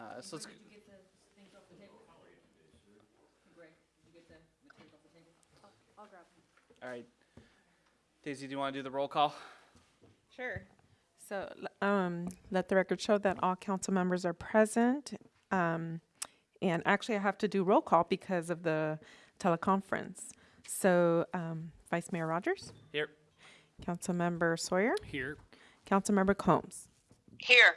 Uh, so let's, Did you get the things off the table? Greg, did you get the materials off the table? I'll grab them. all right. Daisy, do you want to do the roll call? Sure. So, l- um, let the record show that all council members are present. Um, and actually, I have to do roll call because of the teleconference. So, um, Vice Mayor Rogers, Here. Councilmember Sawyer, Here. Councilmember Combs. Here.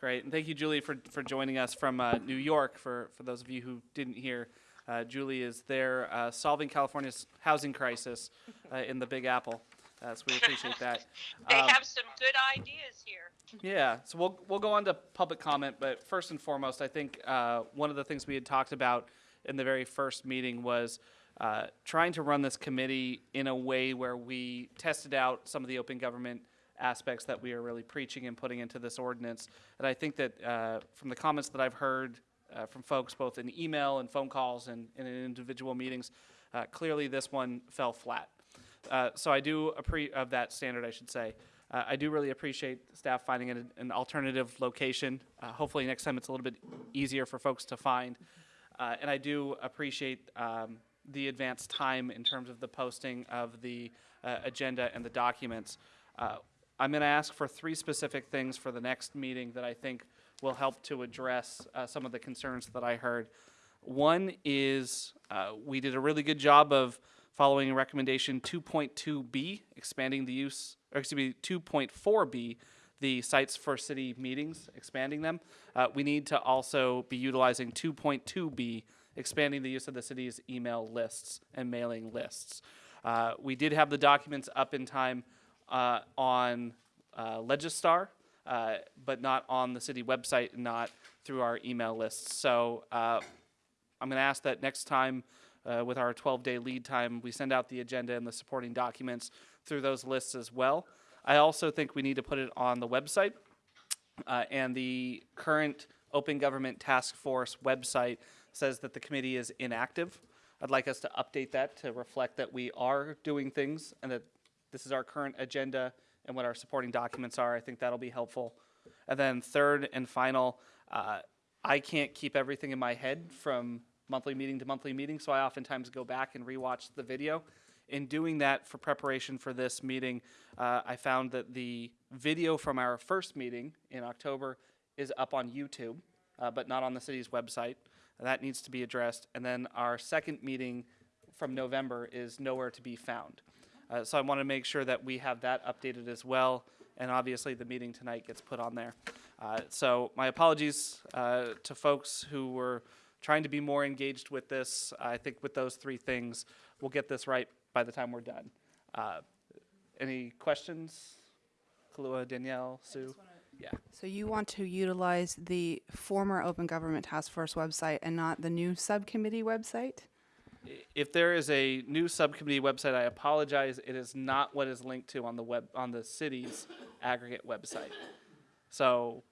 Great, and thank you, Julie, for, for joining us from uh, New York. For, for those of you who didn't hear, uh, Julie is there uh, solving California's housing crisis uh, in the Big Apple. Uh, so we appreciate that. They Um, have some good ideas here. Yeah, so we'll, we'll go on to public comment, but first and foremost, I think uh, one of the things we had talked about in the very first meeting was uh, trying to run this committee in a way where we tested out some of the open government aspects that we are really preaching and putting into this ordinance. And I think that uh, from the comments that I've heard uh, from folks, both in email and phone calls and, and in individual meetings, uh, clearly this one fell flat. Uh, so I do appreciate of that standard, I should say. Uh, I do really appreciate staff finding an, an alternative location. Uh, hopefully next time it's a little bit easier for folks to find. And I do appreciate um, the advanced time in terms of the posting of the agenda and the documents. Uh, I'm going to ask for three specific things for the next meeting that I think will help to address uh, some of the concerns that I heard. One is uh, we did a really good job of following recommendation 2.2B, expanding the use, or excuse me, 2.4B, the sites for city meetings, expanding them. Uh, we need to also be utilizing 2.2B, expanding the use of the city's email lists and mailing lists. Uh, we did have the documents up in time uh, on uh, Legistar, uh, but not on the city website, and not through our email lists. So uh, I'm going to ask that next time, uh, with our 12-day lead time, we send out the agenda and the supporting documents through those lists as well. I also think we need to put it on the website, uh, and the current Open Government Task Force website says that the committee is inactive. I'd like us to update that to reflect that we are doing things and that this is our current agenda and what our supporting documents are. I think that'll be helpful. And then third and final, uh, I can't keep everything in my head from monthly meeting to monthly meeting, so I oftentimes go back and rewatch the video. In doing that for preparation for this meeting, uh, I found that the video from our first meeting in October is up on YouTube, uh, but not on the city's website. That needs to be addressed. And then our second meeting from November is nowhere to be found. Uh, so I want to make sure that we have that updated as well. And obviously, the meeting tonight gets put on there. Uh, so my apologies uh, to folks who were trying to be more engaged with this. I think with those three things, we'll get this right by the time we're done. Uh, any questions? Kalua, Danielle, Sue? Yeah. So you want to utilize the former Open Government Task Force website and not the new subcommittee website? If there is a new subcommittee website, I apologize. It is not what is linked to on the web on the city's aggregate website. So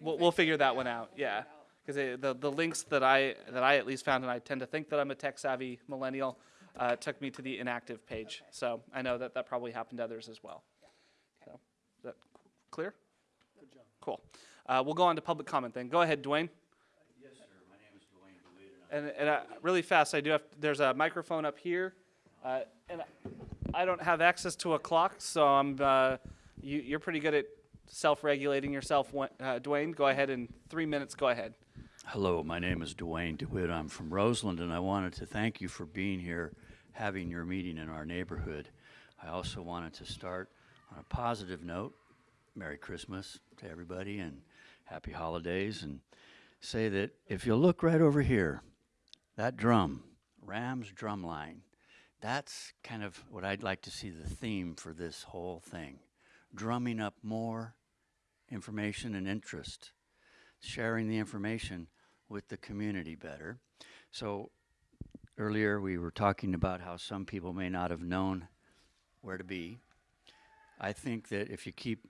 we'll, we'll figure that one out. Yeah, because the the links that I that I at least found, and I tend to think that I'm a tech savvy millennial, uh, took me to the inactive page. So I know that that probably happened to others as well. So is that clear? Good job. Cool. Uh, we'll go on to public comment then. Go ahead, Dwayne. And, and uh, really fast, I do have, there's a microphone up here, uh, and I don't have access to a clock, so I'm, uh, you, you're pretty good at self-regulating yourself, uh, Dwayne. Go ahead in three minutes, go ahead. Hello, my name is Dwayne DeWitt. I'm from Roseland, and I wanted to thank you for being here, having your meeting in our neighborhood. I also wanted to start on a positive note. Merry Christmas to everybody and happy holidays, and say that if you look right over here, that drum, Ram's drum line, that's kind of what I'd like to see the theme for this whole thing. Drumming up more information and interest sharing the information with the community better. So earlier we were talking about how some people may not have known where to be. I think that if you keep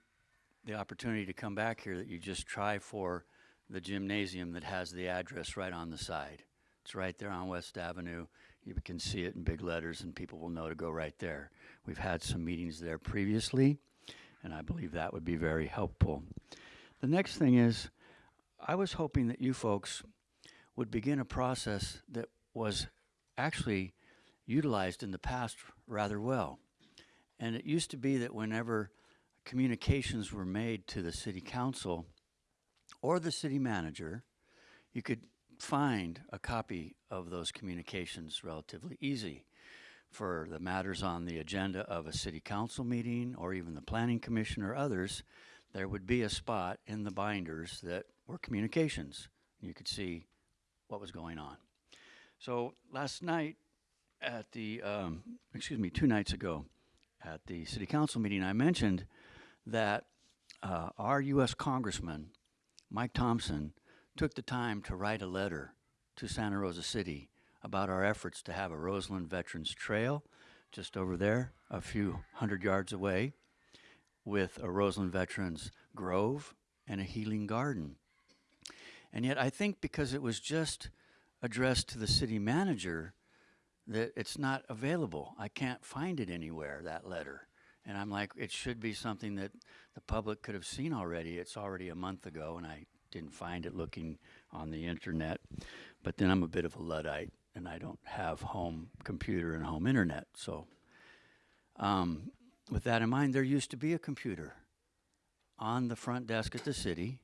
the opportunity to come back here, that you just try for the gymnasium that has the address right on the side. It's right there on West Avenue. You can see it in big letters and people will know to go right there. We've had some meetings there previously, and I believe that would be very helpful. The next thing is, I was hoping that you folks would begin a process that was actually utilized in the past rather well. And it used to be that whenever communications were made to the city council or the city manager, you could find a copy of those communications relatively easy for the matters on the agenda of a city council meeting or even the planning commission or others, there would be a spot in the binders that were communications. You could see what was going on. So last night at the, um, excuse me, two nights ago at the city council meeting, I mentioned that uh, our U.S. Congressman, Mike Thompson, took the time to write a letter to Santa Rosa City about our efforts to have a Roseland Veterans Trail just over there, a few hundred yards away, with a Roseland Veterans Grove and a healing garden. And yet, I think because it was just addressed to the city manager, that it's not available. I can't find it anywhere, that letter. And I'm like, it should be something that the public could have seen already. It's already a month ago, and I didn't find it looking on the internet. But then I'm a bit of a Luddite, and I don't have home computer and home internet. So, um, with that in mind, there used to be a computer on the front desk at the city,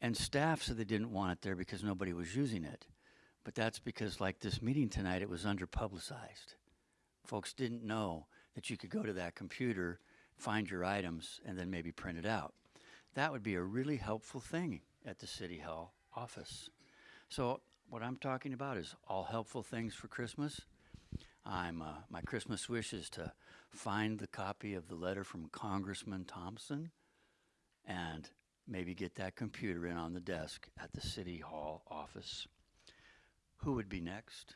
and staff said they didn't want it there because nobody was using it. But that's because, like this meeting tonight, it was underpublicized. Folks didn't know that you could go to that computer, find your items, and then maybe print it out. That would be a really helpful thing at the City Hall office. So, what I'm talking about is all helpful things for Christmas. I'm, uh, my Christmas wish is to find the copy of the letter from Congressman Thompson and maybe get that computer in on the desk at the City Hall office. Who would be next?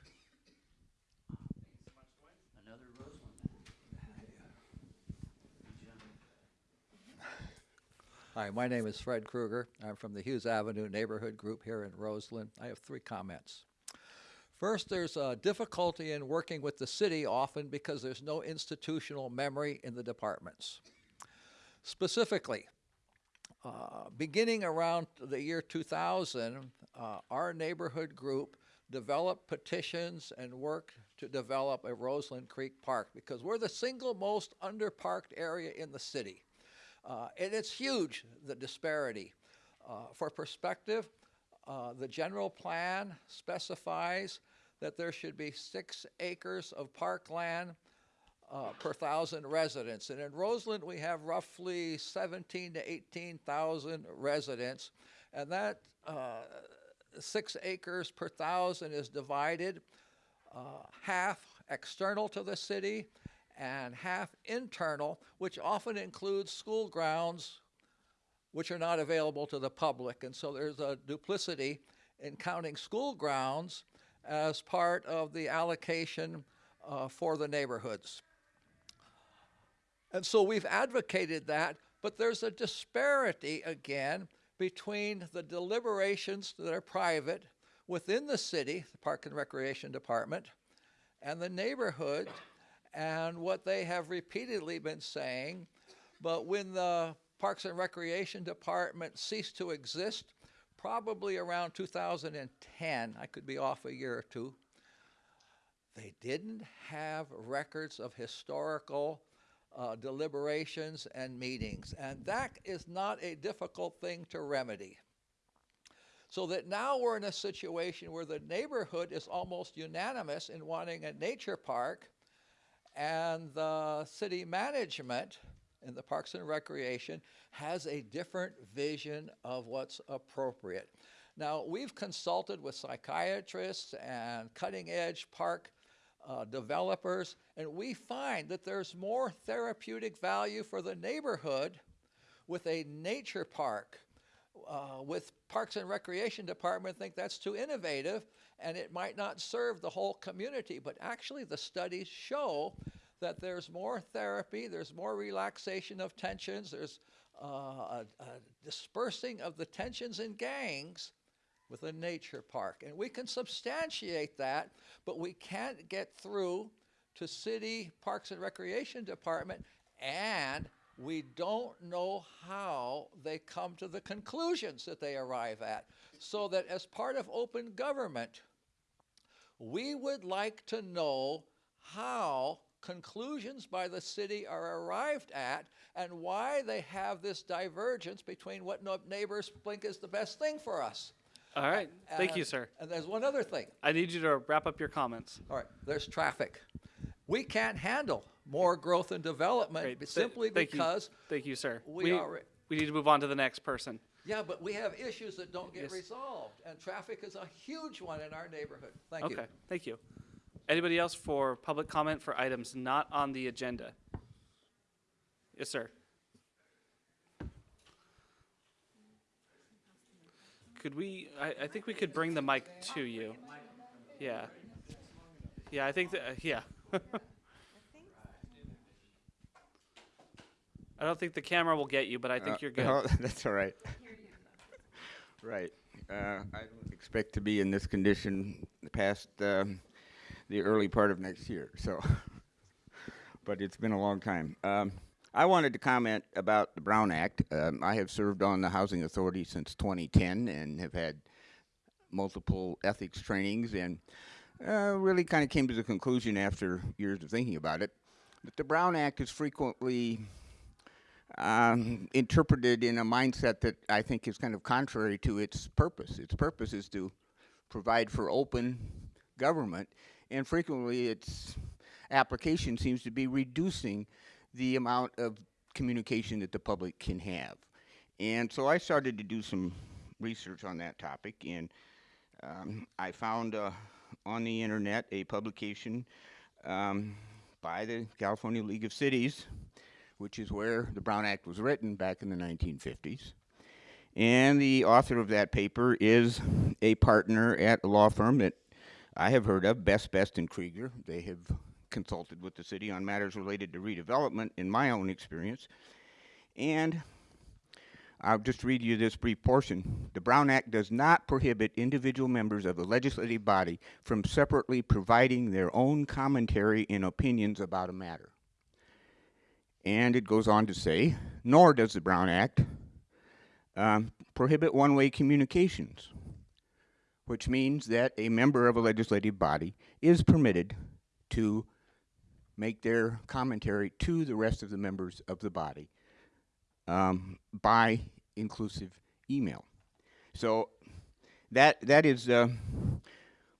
Hi, my name is Fred Kruger. I'm from the Hughes Avenue Neighborhood Group here in Roseland. I have three comments. First, there's a difficulty in working with the city often because there's no institutional memory in the departments. Specifically, uh, beginning around the year 2000, uh, our neighborhood group developed petitions and worked to develop a Roseland Creek Park because we're the single most underparked area in the city. Uh, and it's huge, the disparity. Uh, for perspective, uh, the general plan specifies that there should be six acres of parkland uh, per thousand residents. And in Roseland, we have roughly 17 to 18,000 residents. And that uh, six acres per thousand is divided uh, half external to the city and half internal, which often includes school grounds which are not available to the public. And so there's a duplicity in counting school grounds as part of the allocation uh, for the neighborhoods. And so we've advocated that, but there's a disparity again between the deliberations that are private within the city, the Park and Recreation Department, and the neighborhood, and what they have repeatedly been saying. But when the Parks and Recreation Department ceased to exist, probably around 2010, I could be off a year or two, they didn't have records of historical uh, deliberations and meetings. And that is not a difficult thing to remedy. So that now we're in a situation where the neighborhood is almost unanimous in wanting a nature park, and the city management in the Parks and Recreation has a different vision of what's appropriate. Now, we've consulted with psychiatrists and cutting edge park uh, developers, and we find that there's more therapeutic value for the neighborhood with a nature park. Uh, with Parks and Recreation Department think that's too innovative and it might not serve the whole community, but actually the studies show that there's more therapy, there's more relaxation of tensions, there's uh, a, a dispersing of the tensions and gangs with a nature park. And we can substantiate that, but we can't get through to City Parks and Recreation Department, and we don't know how they come to the conclusions that they arrive at. So that as part of open government, we would like to know how conclusions by the city are arrived at and why they have this divergence between what neighbors think is the best thing for us. All right. Thank you, sir. And there's one other thing. I need you to wrap up your comments. All right, there's traffic. We can't handle more growth and development Great. be- Th- simply thank you. because, Thank you, sir. we are- we need to move on to the next person. yeah, but we have issues that don't get Yes. resolved, and traffic is a huge one in our neighborhood. Thank you. Okay, thank you. Anybody else for public comment for items not on the agenda? Yes, sir. Could we, I, I think we could bring the mic to you. Yeah. Yeah, I think that, uh, yeah. I don't think the camera will get you, but I think Uh, you're good. that's all right. right. Uh, I don't expect to be in this condition past um, the early part of next year. So, but it's been a long time. Um, I wanted to comment about the Brown Act. Um, I have served on the Housing Authority since 2010 and have had multiple ethics trainings and uh, really kind of came to the conclusion after years of thinking about it that the Brown Act is frequently um, interpreted in a mindset that I think is kind of contrary to its purpose. Its purpose is to provide for open government, and frequently its application seems to be reducing the amount of communication that the public can have. And so I started to do some research on that topic, and um, I found uh, on the internet a publication um, by the California League of Cities which is where the Brown Act was written back in the 1950s. And the author of that paper is a partner at a law firm that I have heard of, Best Best and Krieger. They have consulted with the city on matters related to redevelopment in my own experience. And I'll just read you this brief portion. The Brown Act does not prohibit individual members of a legislative body from separately providing their own commentary and opinions about a matter. And it goes on to say, nor does the Brown Act um, prohibit one way communications, which means that a member of a legislative body is permitted to make their commentary to the rest of the members of the body um, by inclusive email. So that that is uh,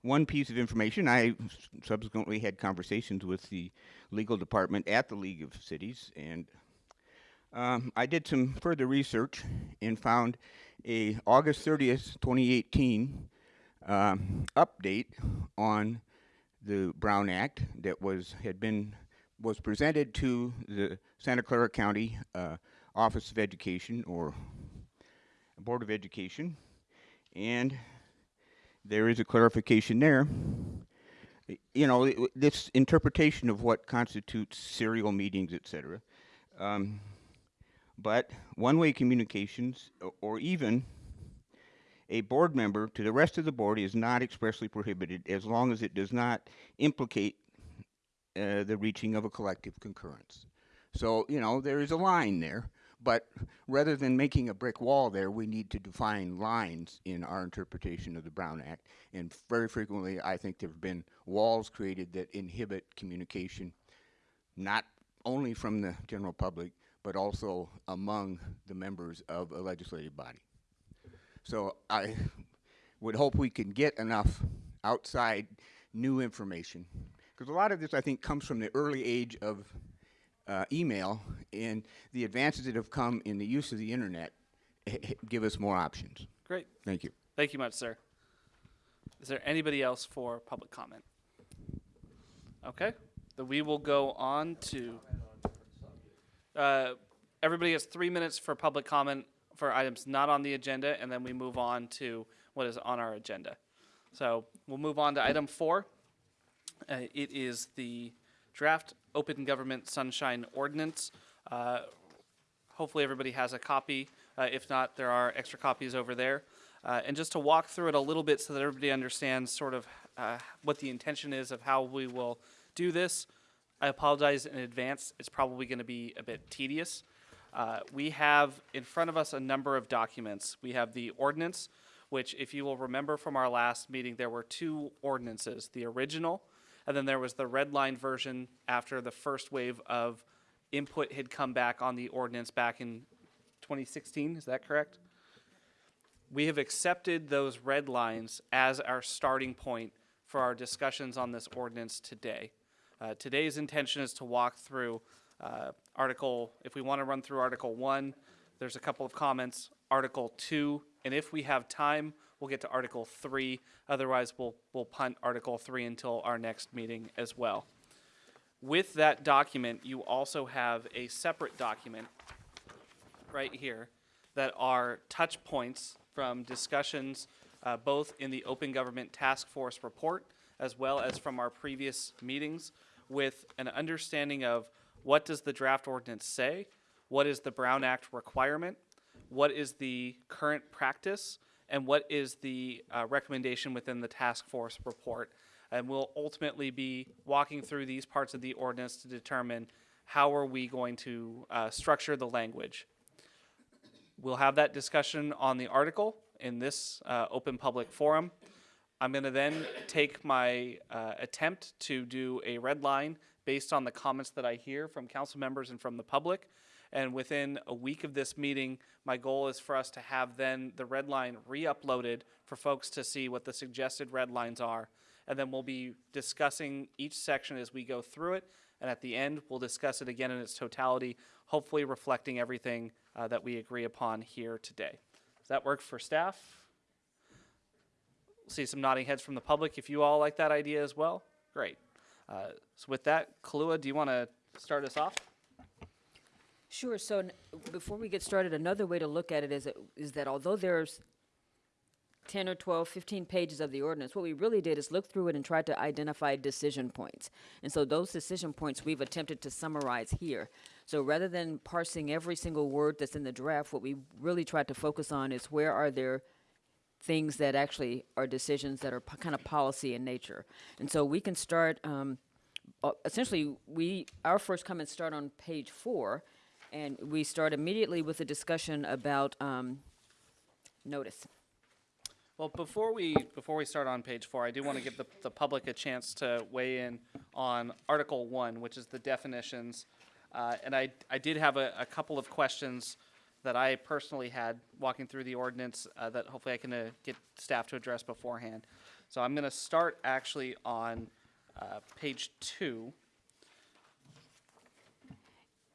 one piece of information. I subsequently had conversations with the legal department at the League of Cities, and um, I did some further research and found a August 30th, 2018 um, update on the Brown Act that was had been was presented to the Santa Clara County uh, Office of Education or Board of Education, and there is a clarification there you know, this interpretation of what constitutes serial meetings, et cetera. Um, but one-way communications, or even a board member to the rest of the board is not expressly prohibited as long as it does not implicate uh, the reaching of a collective concurrence. So, you know, there is a line there, but rather than making a brick wall there, we need to define lines in our interpretation of the Brown Act. And very frequently, I think there have been walls created that inhibit communication, not only from the general public, but also among the members of a legislative body. So I would hope we can get enough outside new information. Because a lot of this, I think, comes from the early age of uh, email and the advances that have come in the use of the internet give us more options. Great. Thank you. Thank you much, sir. Is there anybody else for public comment? Okay, then we will go on to. Uh, everybody has three minutes for public comment for items not on the agenda, and then we move on to what is on our agenda. So we'll move on to item four. Uh, it is the draft open government sunshine ordinance. Uh, hopefully everybody has a copy. Uh, if not, there are extra copies over there. Uh, and just to walk through it a little bit so that everybody understands sort of uh, what the intention is of how we will do this. I apologize in advance. It's probably going to be a bit tedious. Uh, we have in front of us a number of documents. We have the ordinance, which, if you will remember from our last meeting, there were two ordinances the original, and then there was the red line version after the first wave of input had come back on the ordinance back in 2016. Is that correct? We have accepted those red lines as our starting point for our discussions on this ordinance today. Uh, today's intention is to walk through uh, Article, if we want to run through Article 1, there's a couple of comments, Article 2, and if we have time, we'll get to Article 3. Otherwise, we'll, we'll punt Article 3 until our next meeting as well. With that document, you also have a separate document right here that are touch points from discussions uh, both in the Open Government Task Force report as well as from our previous meetings with an understanding of what does the draft ordinance say, what is the Brown Act requirement, what is the current practice, and what is the uh, recommendation within the task force report. And we'll ultimately be walking through these parts of the ordinance to determine how are we going to uh, structure the language. We'll have that discussion on the article in this uh, open public forum. I'm going to then take my uh, attempt to do a red line based on the comments that I hear from council members and from the public. And within a week of this meeting, my goal is for us to have then the red line re-uploaded for folks to see what the suggested red lines are. And then we'll be discussing each section as we go through it. And at the end, we'll discuss it again in its totality, hopefully reflecting everything uh, that we agree upon here today. Does that work for staff? See some nodding heads from the public if you all like that idea as well. Great. Uh, so with that, Kalua, do you want to start us off? Sure, so before we get started, another way to look at it is, that- is that although there's 10 or 12, 15 pages of the ordinance, what we really did is look through it and try to identify decision points. And so those decision points we've attempted to summarize here. So rather than parsing every single word that's in the draft, what we really tried to focus on is where are there things that actually are decisions that are kind of policy in nature. And so we can start, um, essentially, we, our first comments start on page four, and we start immediately with a discussion about um, notice. Well, before we before we start on page four, I do want to give the, the public a chance to weigh in on Article One, which is the definitions. Uh, and I I did have a, a couple of questions that I personally had walking through the ordinance uh, that hopefully I can uh, get staff to address beforehand. So I'm going to start actually on uh, page two.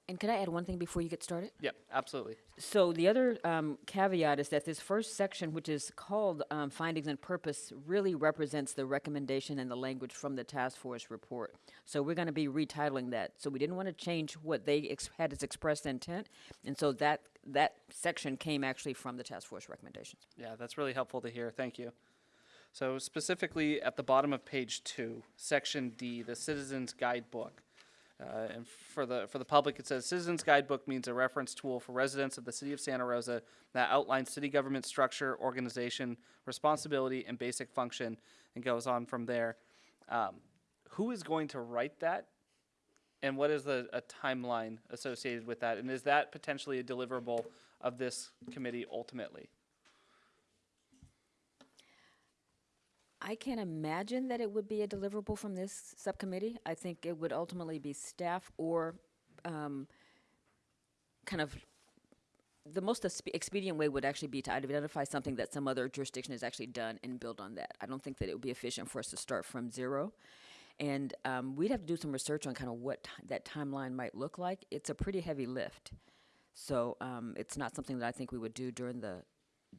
And can I add one thing before you get started? Yep, absolutely. So the other um, caveat is that this first section, which is called um, findings and purpose, really represents the recommendation and the language from the task force report. So we're going to be retitling that. So we didn't want to change what they ex- had as expressed intent, and so that that section came actually from the task force recommendations. Yeah, that's really helpful to hear. Thank you. So specifically at the bottom of page two, section D, the Citizens Guidebook. Uh, and for the for the public, it says Citizens Guidebook means a reference tool for residents of the city of Santa Rosa that outlines city government structure, organization, responsibility, and basic function, and goes on from there. Um, who is going to write that, and what is the a timeline associated with that, and is that potentially a deliverable of this committee ultimately? I can't imagine that it would be a deliverable from this subcommittee. I think it would ultimately be staff or um, kind of the most expedient way would actually be to identify something that some other jurisdiction has actually done and build on that. I don't think that it would be efficient for us to start from zero. And um, we'd have to do some research on kind of what that timeline might look like. It's a pretty heavy lift. So um, it's not something that I think we would do during the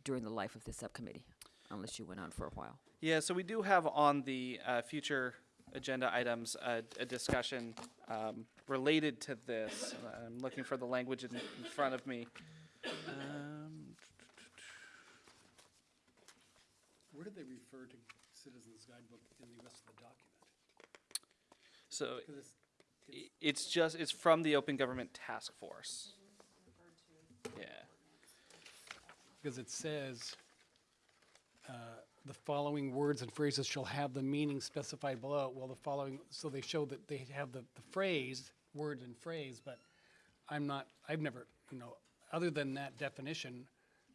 during the life of this subcommittee, unless you went on for a while. Yeah, so we do have on the uh, future agenda items a, a discussion um, related to this. I'm looking for the language in, in front of me. Um, Where did they refer to Citizens Guidebook in the rest of the document? So it's- i- it's just it's from the Open Government Task Force. Yeah. Because it says, uh, the following words and phrases shall have the meaning specified below. Well, the following, so they show that they have the, the phrase, word and phrase, but I'm not, I've never you know, other than that definition,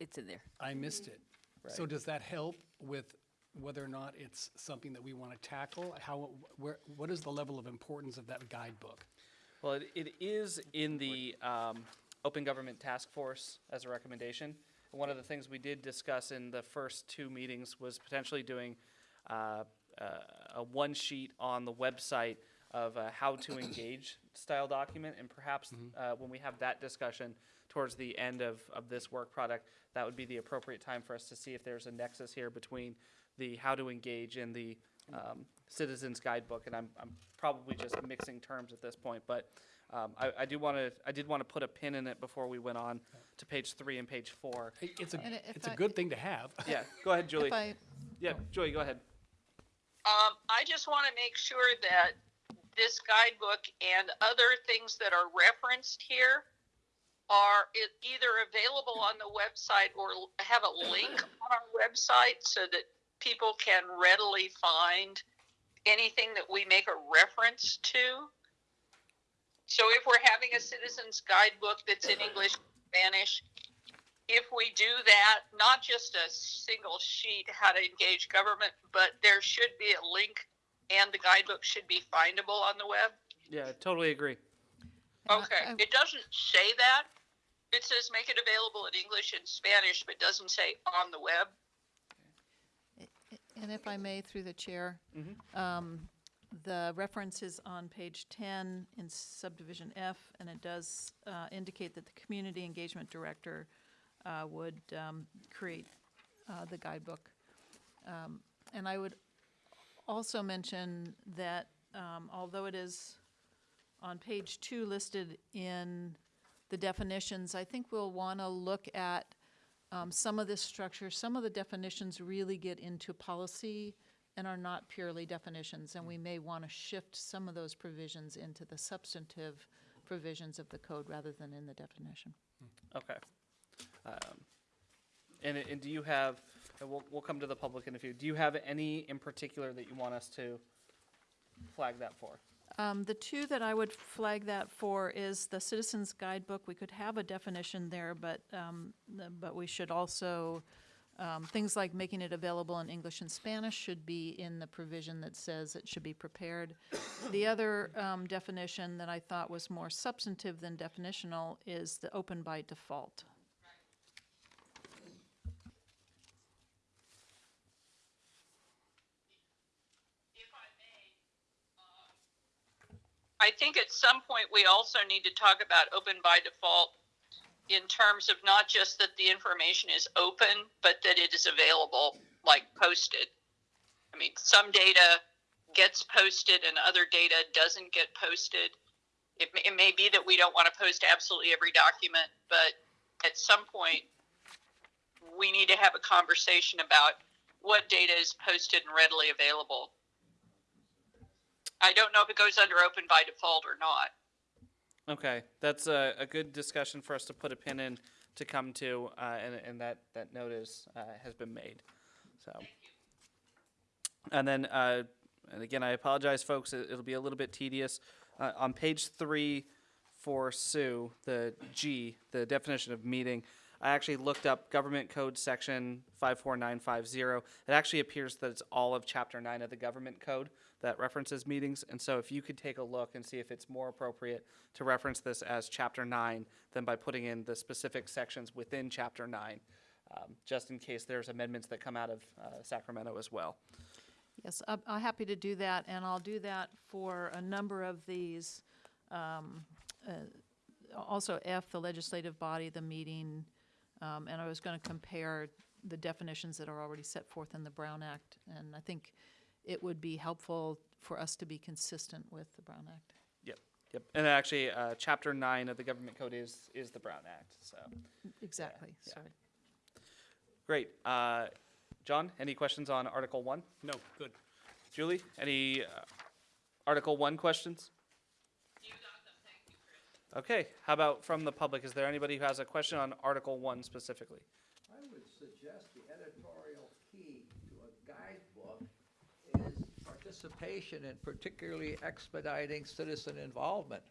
It's in there. I missed it. So does that help with whether or not it's something that we want to tackle? How, where, what is the level of importance of that guidebook? Well, it, it is in the um, Open Government Task Force as a recommendation. One of the things we did discuss in the first two meetings was potentially doing uh, uh, a one sheet on the website of a how to engage style document. And perhaps uh, when we have that discussion towards the end of, of this work product, that would be the appropriate time for us to see if there's a nexus here between the how to engage and the um, citizens guidebook. And I'm, I'm probably just mixing terms at this point, but um, I, I do want to I did want to put a pin in it before we went on to page three and page four. I- It's a, And if it's a I- good thing to have. Yeah, go ahead, Julie. If I, Yeah, Julie, go ahead. Um, I just want to make sure that this guidebook and other things that are referenced here are e- either available on the website or l- have a link on our website so that people can readily find anything that we make a reference to. So if we're having a citizens guidebook that's in English, Spanish, if we do that, not just a single sheet how to engage government, but there should be a link and the guidebook should be findable on the web. Yeah, totally agree. Okay, it doesn't say that. It says make it available in English and Spanish, but doesn't say on the web. And if I may, through the chair, um, the reference is on page 10 in subdivision F, and it does uh, indicate that the community engagement director uh, would um, create uh, the guidebook. Um, And I would also mention that um, although it is on page two listed in the definitions, I think we'll want to look at um, some of this structure, some of the definitions really get into policy and are not purely definitions, and we may want to shift some of those provisions into the substantive provisions of the code rather than in the definition. Okay. Um, and, and do you have, and we'll, we'll come to the public in a few, do you have any in particular that you want us to flag that for? Um, the two that I would flag that for is the Citizens Guidebook. We could have a definition there, but, um, the- but we should also, um, things like making it available in English and Spanish should be in the provision that says it should be prepared. The other, um, definition that I thought was more substantive than definitional is the open by default. I think at some point we also need to talk about open by default in terms of not just that the information is open, but that it is available, like posted. I mean, some data gets posted and other data doesn't get posted. It may, it may be that we don't want to post absolutely every document, but at some point we need to have a conversation about what data is posted and readily available. I don't know if it goes under open by default or not. Okay, that's a, a good discussion for us to put a pin in to come to, uh, and, and that, that note is, uh, has been made, so. And then, uh, and again, I apologize, folks, it, it'll be a little bit tedious. Uh, on page three for Sue, the G, the definition of meeting, I actually looked up government code section five four nine five zero. It actually appears that it's all of chapter nine of the government code that references meetings. And so if you could take a look and see if it's more appropriate to reference this as chapter nine than by putting in the specific sections within chapter nine, um, just in case there's amendments that come out of uh, Sacramento as well. Yes, I'm, I'm happy to do that, and I'll do that for a number of these. um, uh, Also F, the legislative body, the meeting, um, and I was going to compare the definitions that are already set forth in the Brown Act. And I think it would be helpful for us to be consistent with the Brown Act. Yep, yep. And actually, uh, chapter nine of the government code is, is the Brown Act, so. Exactly, yeah. sorry. Great. Uh, John, any questions on Article one? No, good. Julie, any uh, Article one questions? Okay, how about from the public? Is there anybody who has a question on Article one specifically? I would suggest the editorial key to a guidebook is participation and particularly expediting citizen involvement.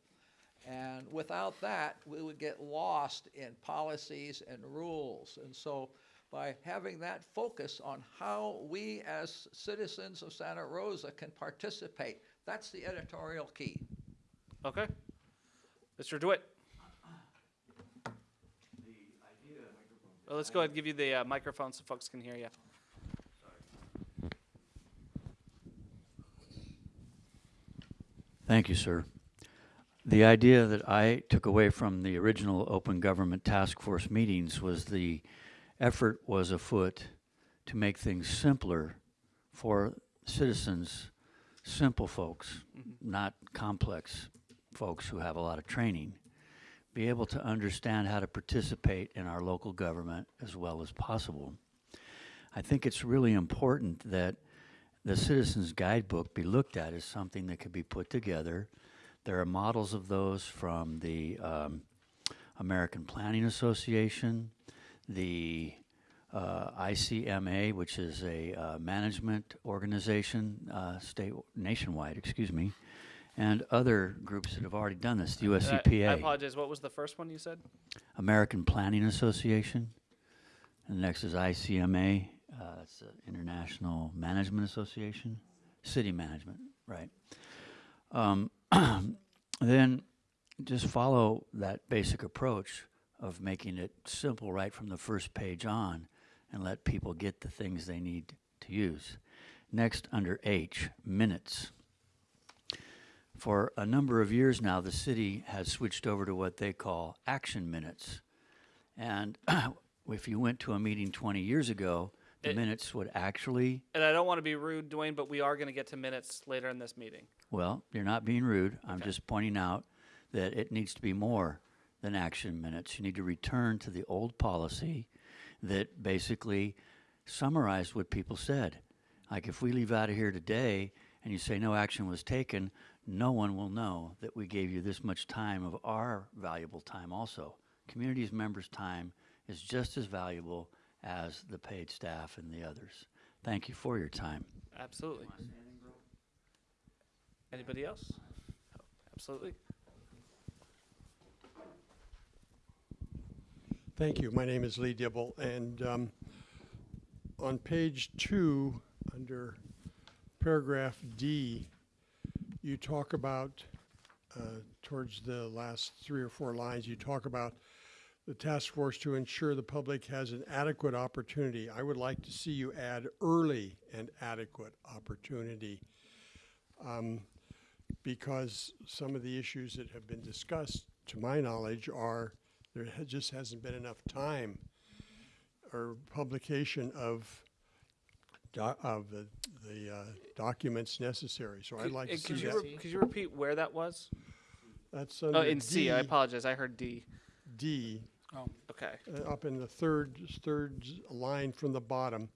And without that, we would get lost in policies and rules. And so by having that focus on how we as citizens of Santa Rosa can participate, that's the editorial key. Okay. Mr. DeWitt. Well, let's go ahead and give you the uh, microphone so folks can hear you. Thank you, sir. The idea that I took away from the original Open Government Task Force meetings was the effort was afoot to make things simpler for citizens, simple folks, mm-hmm. not complex folks who have a lot of training, be able to understand how to participate in our local government as well as possible. I think it's really important that the Citizens Guidebook be looked at as something that could be put together. There are models of those from the um, American Planning Association, the uh, ICMA, which is a uh, management organization, uh, state nationwide, excuse me, and other groups that have already done this. The US Uh, I USCPA, apologize. What was the first one you said? American Planning Association, and the next is ICMA. Uh, it's the International Management Association, City Management, right? Um, then just follow that basic approach of making it simple right from the first page on and let people get the things they need to use. Next, under H, minutes. For a number of years now, the city has switched over to what they call action minutes. And if you went to a meeting 20 years ago, the It- minutes would actually And I don't want to be rude, Dwayne, but we are going to get to minutes later in this meeting. Well, you're not being rude. I'm just pointing out that it needs to be more than action minutes. You need to return to the old policy that basically summarized what people said. Like if we leave out of here today and you say no action was taken, no one will know that we gave you this much time of our valuable time also. Community's members' time is just as valuable as the paid staff and the others. Thank you for your time. Absolutely. Anybody else? Oh, Absolutely. Thank you. My name is Lee Dibble, and um, on page two, under paragraph D, you talk about, uh, towards the last three or four lines, you talk about the task force to ensure the public has an adequate opportunity. I would like to see you add early and adequate opportunity. um, Because some of the issues that have been discussed, to my knowledge, are there just hasn't been enough time or publication of of the, the uh, documents necessary. So I'd like uh, to see could you that. re- Could you repeat where that was? That's Oh, in C. I D, apologize. I heard D. D, Oh, okay. uh, up in the third, third line from the bottom.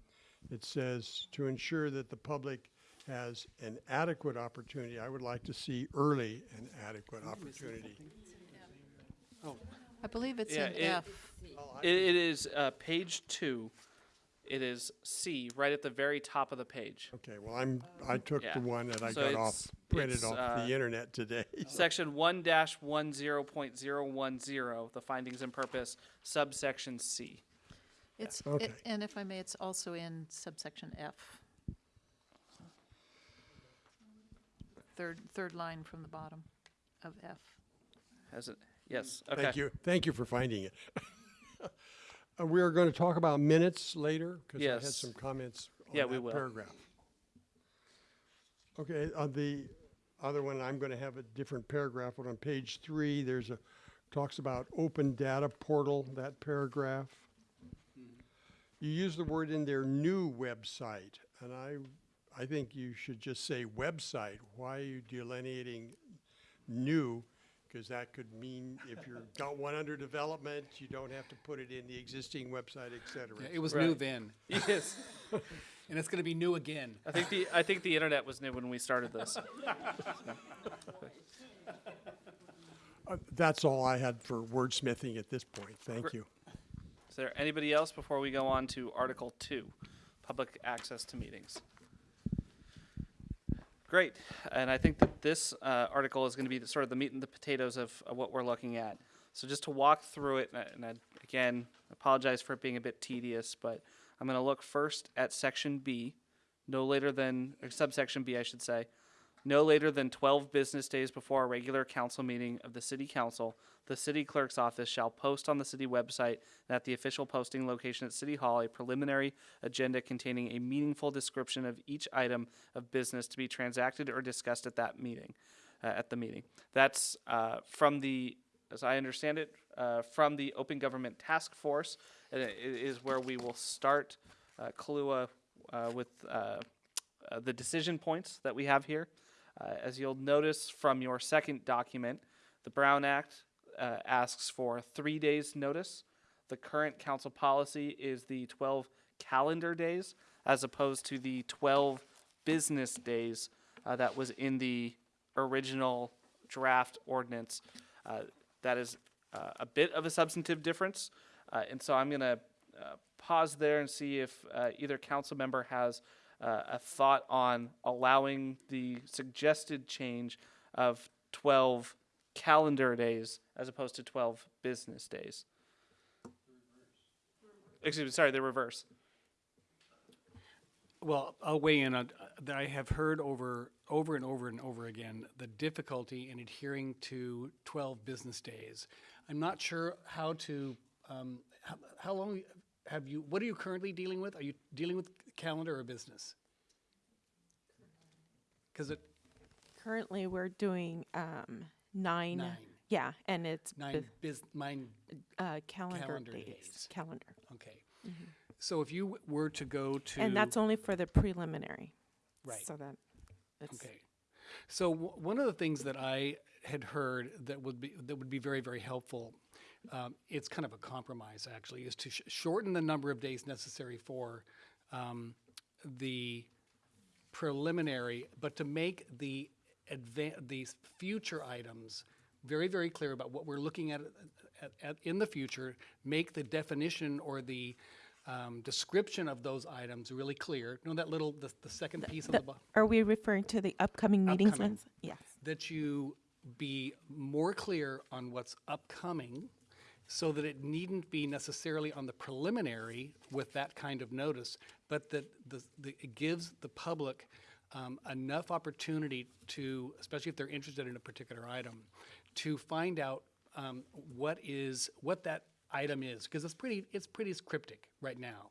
It says, to ensure that the public has an adequate opportunity, I would like to see early and adequate opportunity. Oh, I believe it's Yeah, in it- F. It, it is uh, page two. It is C, right at the very top of the page. Okay, well, I'm, I took Yeah. the one that I So got off, it's- printed it's, off uh, the internet today. Section one dash one zero point zero one zero, the findings and purpose, subsection C. It's, Okay. it- and if I may, it's also in subsection F. Third, third line from the bottom of F. Has it? Yes. Okay. Thank you, thank you for finding it. Uh, We are going to talk about minutes later, because I had Yes. some comments Yeah, on we that will. paragraph. Okay, on the other one, I'm going to have a different paragraph, but on page three, there's a, talks about open data portal, that paragraph. You use the word in their new website, and I, I think you should just say website. Why are you delineating new? Because that could mean if you've got one under development, you don't have to put it in the existing website, et cetera. Yeah, It was new Right. then, Yes. and it's gonna be new again. I think the I think the internet was new when we started this. Uh, That's all I had for wordsmithing at this point. Thank Gr- you. Is there anybody else before we go on to Article Two, public access to meetings? Great, and I think that this uh, article is going to be the, sort of the meat and the potatoes of, of what we're looking at. So just to walk through it, and I, and I again apologize for it being a bit tedious, but I'm going to look first at section B, no later than or subsection B, I should say, no later than 12 business days before a regular council meeting of the city council. The city clerk's office shall post on the city website and at the official posting location at City Hall a preliminary agenda containing a meaningful description of each item of business to be transacted or discussed at that meeting, uh, at the meeting. That's uh, from the, as I understand it, uh, from the Open Government Task Force. And it is where we will start uh, uh, with uh, uh, the decision points that we have here. Uh, as you'll notice from your second document, the Brown Act uh, asks for three days' notice. The current council policy is the 12 calendar days as opposed to the 12 business days uh, that was in the original draft ordinance. Uh, that is uh, a bit of a substantive difference. Uh, and so I'm going to pause there and see if either council member has uh, a thought on allowing the suggested change of 12 calendar days as opposed to 12 business days. Excuse me, sorry, the reverse. Well, I'll weigh in on, uh, that I have heard over, over and over and over again, the difficulty in adhering to twelve business days. I'm not sure how to, um, how, how long have you, what are you currently dealing with? Are you dealing with calendar or business? Cause it, Currently, we're doing um, nine. Nine. Yeah, and it's nine bus- biz, mine, uh, calendar, calendar days. days. Calendar. okay. So if you were to go to. Mm-hmm. And that's only for the preliminary. Right. So that it's Okay. So w- one of the things that I had heard that would be that would be very very helpful, um, it's kind of a compromise actually, is to sh- shorten the number of days necessary for um, the preliminary, but to make the these future items very very clear about what we're looking at, at, at in the future. Make the definition or the um, description of those items really clear. You know that little the, the second piece on the, The- bottom Are we referring to the upcoming meetings? Upcoming. Yes. that you be more clear on what's upcoming so that it needn't be necessarily on the preliminary with that kind of notice, but that the, the, it gives the public um, enough opportunity to, especially if they're interested in a particular item, to find out um, what is, what that item is, because it's pretty, it's pretty cryptic right now.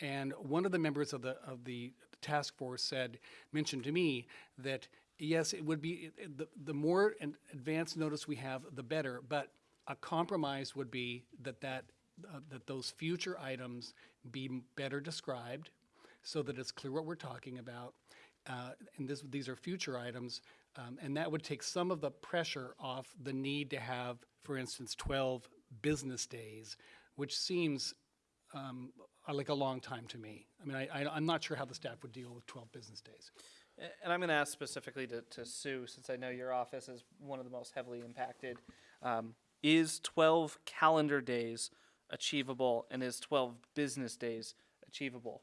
And one of the members of the, of the task force said, mentioned to me that, yes, it would be, the, the more advanced notice we have, the better, but a compromise would be that that, uh, that those future items be better described, so that it's clear what we're talking about. Uh, and this, these are future items, um, and that would take some of the pressure off the need to have, for instance, twelve business days, which seems um, uh, like a long time to me. I mean, I, I'm not sure how the staff would deal with 12 business days. And I'm going to ask specifically to, to Sue, since I know your office is one of the most heavily impacted. Um, is 12 calendar days achievable, and is 12 business days achievable?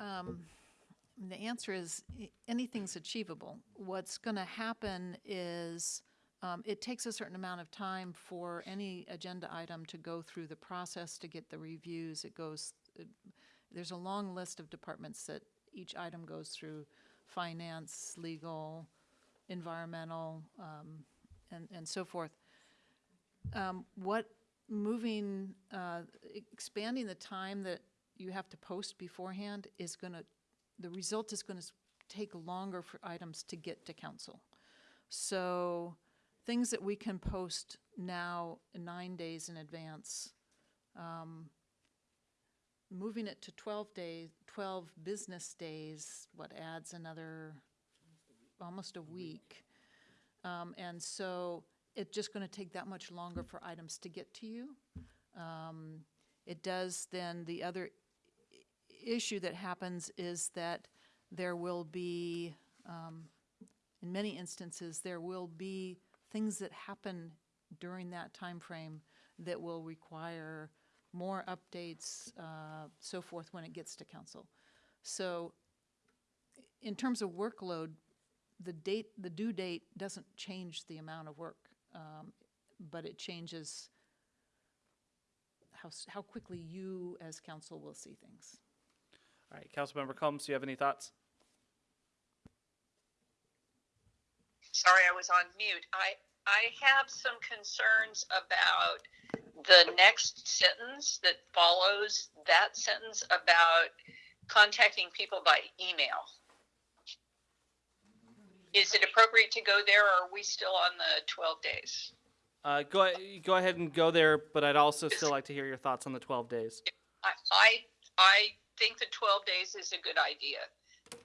Um, The answer is anything's achievable. What's going to happen is um, it takes a certain amount of time for any agenda item to go through the process to get the reviews. It goes, it- there's a long list of departments that each item goes through, finance, legal, environmental, um, and, and so forth. Um, What, moving, uh, expanding the time that you have to post beforehand is going to, the result is going to take longer for items to get to council. So things that we can post now nine days in advance, um, moving it to 12 days, 12 business days, what adds another, almost a week. Um, and so it's just going to take that much longer for items to get to you. Um, it does then, the other issue that happens is that there will be, um, in many instances, there will be things that happen during that time frame that will require more updates, uh, so forth, when it gets to council. So in terms of workload, the date, the due date doesn't change the amount of work, um, but it changes how, how quickly you as council will see things. All right, Councilmember Combs, do you have any thoughts? Sorry, I was on mute. I, I have some concerns about the next sentence that follows that sentence about contacting people by email. Is it appropriate to go there or are we still on the 12 days? Uh, go, go ahead and go there, but I'd also still like to hear your thoughts on the 12 days. I, I, I think the 12 days is a good idea.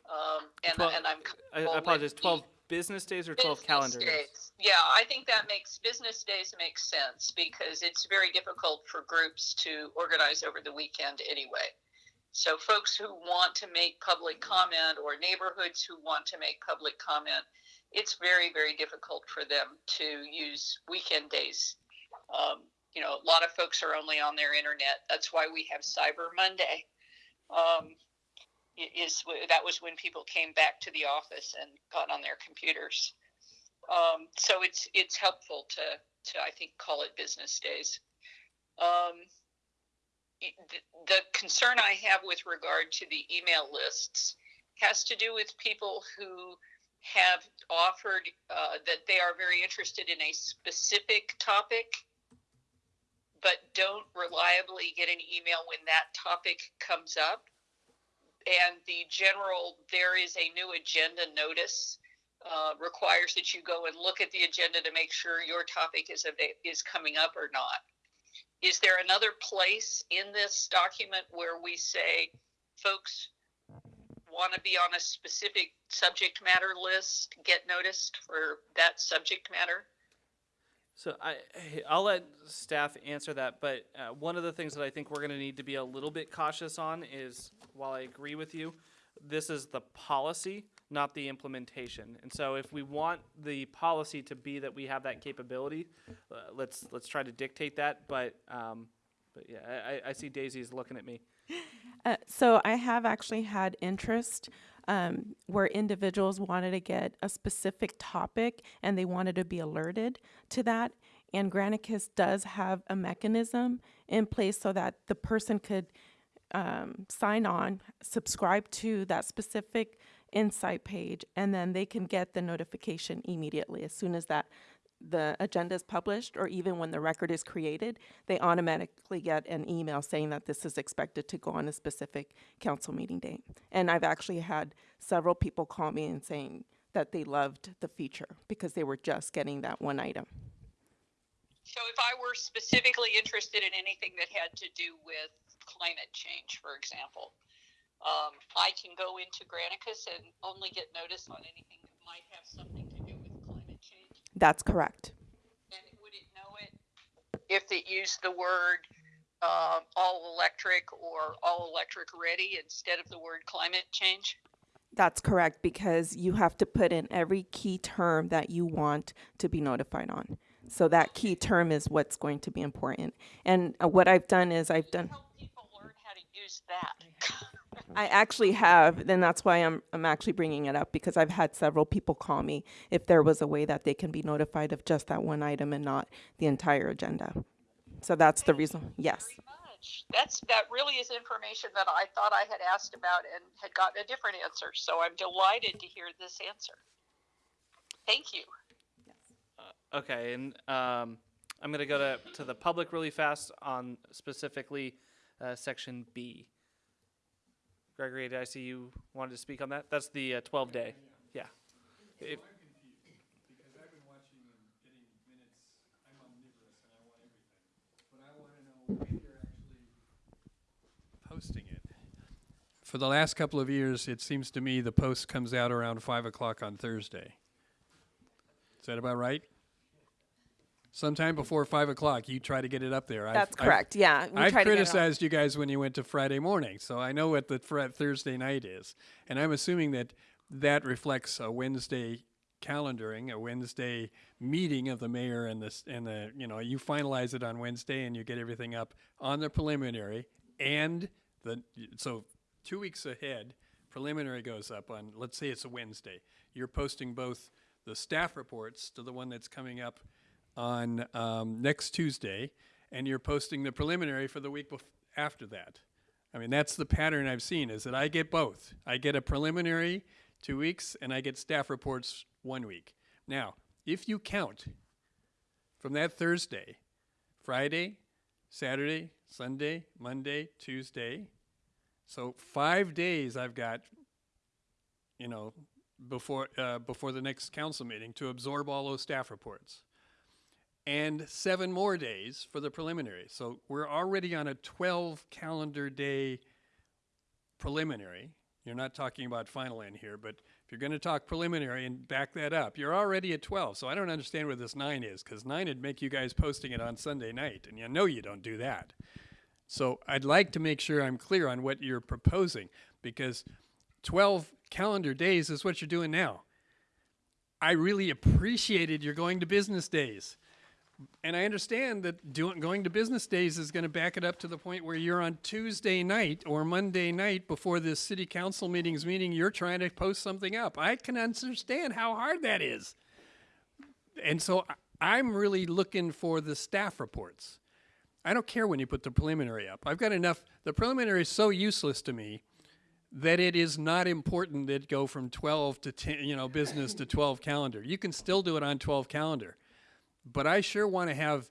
Um, and, Twelve- and I'm I, I apologize, 12 business days or 12 Business calendar days? days. Yeah, I think that makes business days makes sense because it's very difficult for groups to organize over the weekend anyway. So folks who want to make public comment or neighborhoods who want to make public comment, it's very very difficult for them to use weekend days. Um, you know, a lot of folks are only on their internet. That's why we have Cyber Monday. Um, is that was when people came back to the office and got on their computers. Um, so it's it's helpful to to I think call it business days. Um, the, concern I have with regard to the email lists has to do with people who have offered uh, that they are very interested in a specific topic, but don't reliably get an email when that topic comes up. And the general, there is a new agenda notice uh, requires that you go and look at the agenda to make sure your topic is is coming up or not. Is there another place in this document where we say, folks want to be on a specific subject matter list, get noticed for that subject matter? So I, I'll let staff answer that, but uh, one of the things that I think we're going to need to be a little bit cautious on is, while I agree with you, this is the policy, not the implementation. And so, if we want the policy to be that we have that capability, uh, let's let's try to dictate that. But um, but yeah, I, I- see Daisy's looking at me. Uh, so I have actually had interest um, where individuals wanted to get a specific topic and they wanted to be alerted to that. And Granicus does have a mechanism in place so that the person could um, sign on, subscribe to that specific insight page, and then they can get the notification immediately as soon as that the agenda is published or even when the record is created, they automatically get an email saying that this is expected to go on a specific council meeting date. And I've actually had several people call me and saying that they loved the feature because they were just getting that one item. So if I were specifically interested in anything that had to do with climate change, for example, um, I can go into Granicus and only get notice on anything that might have something to do with climate change. That's correct. And would it know it if it used the word um, all electric or all electric ready instead of the word climate change? That's correct because you have to put in every key term that you want to be notified on. So that key term is what's going to be important. And uh, what I've done is I've done. Help people learn how to use that. I actually have, then that's why I'm, I'm actually bringing it up because I've had several people call me if there was a way that they can be notified of just that one item and not the entire agenda. So that's the reason, yes. Very much. That's that really is information that I thought I had asked about and had gotten a different answer. So I'm delighted to hear this answer. Thank you. Okay, and um, I'm going to go to to the public really fast on specifically uh, section B. Gregory, did I see you wanted to speak on that? That's the uh, 12 day. Yeah. If- Because I've been watching and getting minutes, I'm omnivorous and I want everything. But I want to know when you're actually posting it. For the last couple of years, it seems to me the post comes out around five o'clock on Thursday. Is that about right? Sometime before five o'clock, you try to get it up there. That's I've- correct, yeah. I've to get criticized you guys when you went to Friday morning, so I know what the fr- Thursday night is, and I'm assuming that that reflects a Wednesday calendaring, a Wednesday meeting of the mayor and the and the you know you finalize it on Wednesday and you get everything up on the preliminary and the so two weeks ahead preliminary goes up on, let's say it's a Wednesday, you're posting both the staff reports to the one that's coming up on um, next Tuesday, and you're posting the preliminary for the week after that. I mean, that's the pattern I've seen is that I get both. I get a preliminary two weeks, and I get staff reports one week. Now, if you count from that Thursday, Friday, Saturday, Sunday, Monday, Tuesday, so five days I've got, you know, before uh, before the next council meeting to absorb all those staff reports, and seven more days for the preliminary. So we're already on a 12 calendar day preliminary. You're not talking about final in here, but if you're going to talk preliminary and back that up, you're already at 12. So I don't understand where this nine is, because nine would make you guys posting it on Sunday night, and you know you don't do that. So I'd like to make sure I'm clear on what you're proposing, because 12 calendar days is what you're doing now. I really appreciated your going to business days. And I understand that doing, going to business days is going to back it up to the point where you're on Tuesday night or Monday night before this city council meetings meeting, you're trying to post something up. I can understand how hard that is. And so I'm really looking for the staff reports. I don't care when you put the preliminary up. I've got enough. The preliminary is so useless to me that it is not important that go from 12 to 10, you know, business to 12 calendar. You can still do it on 12 calendar. But I sure want to have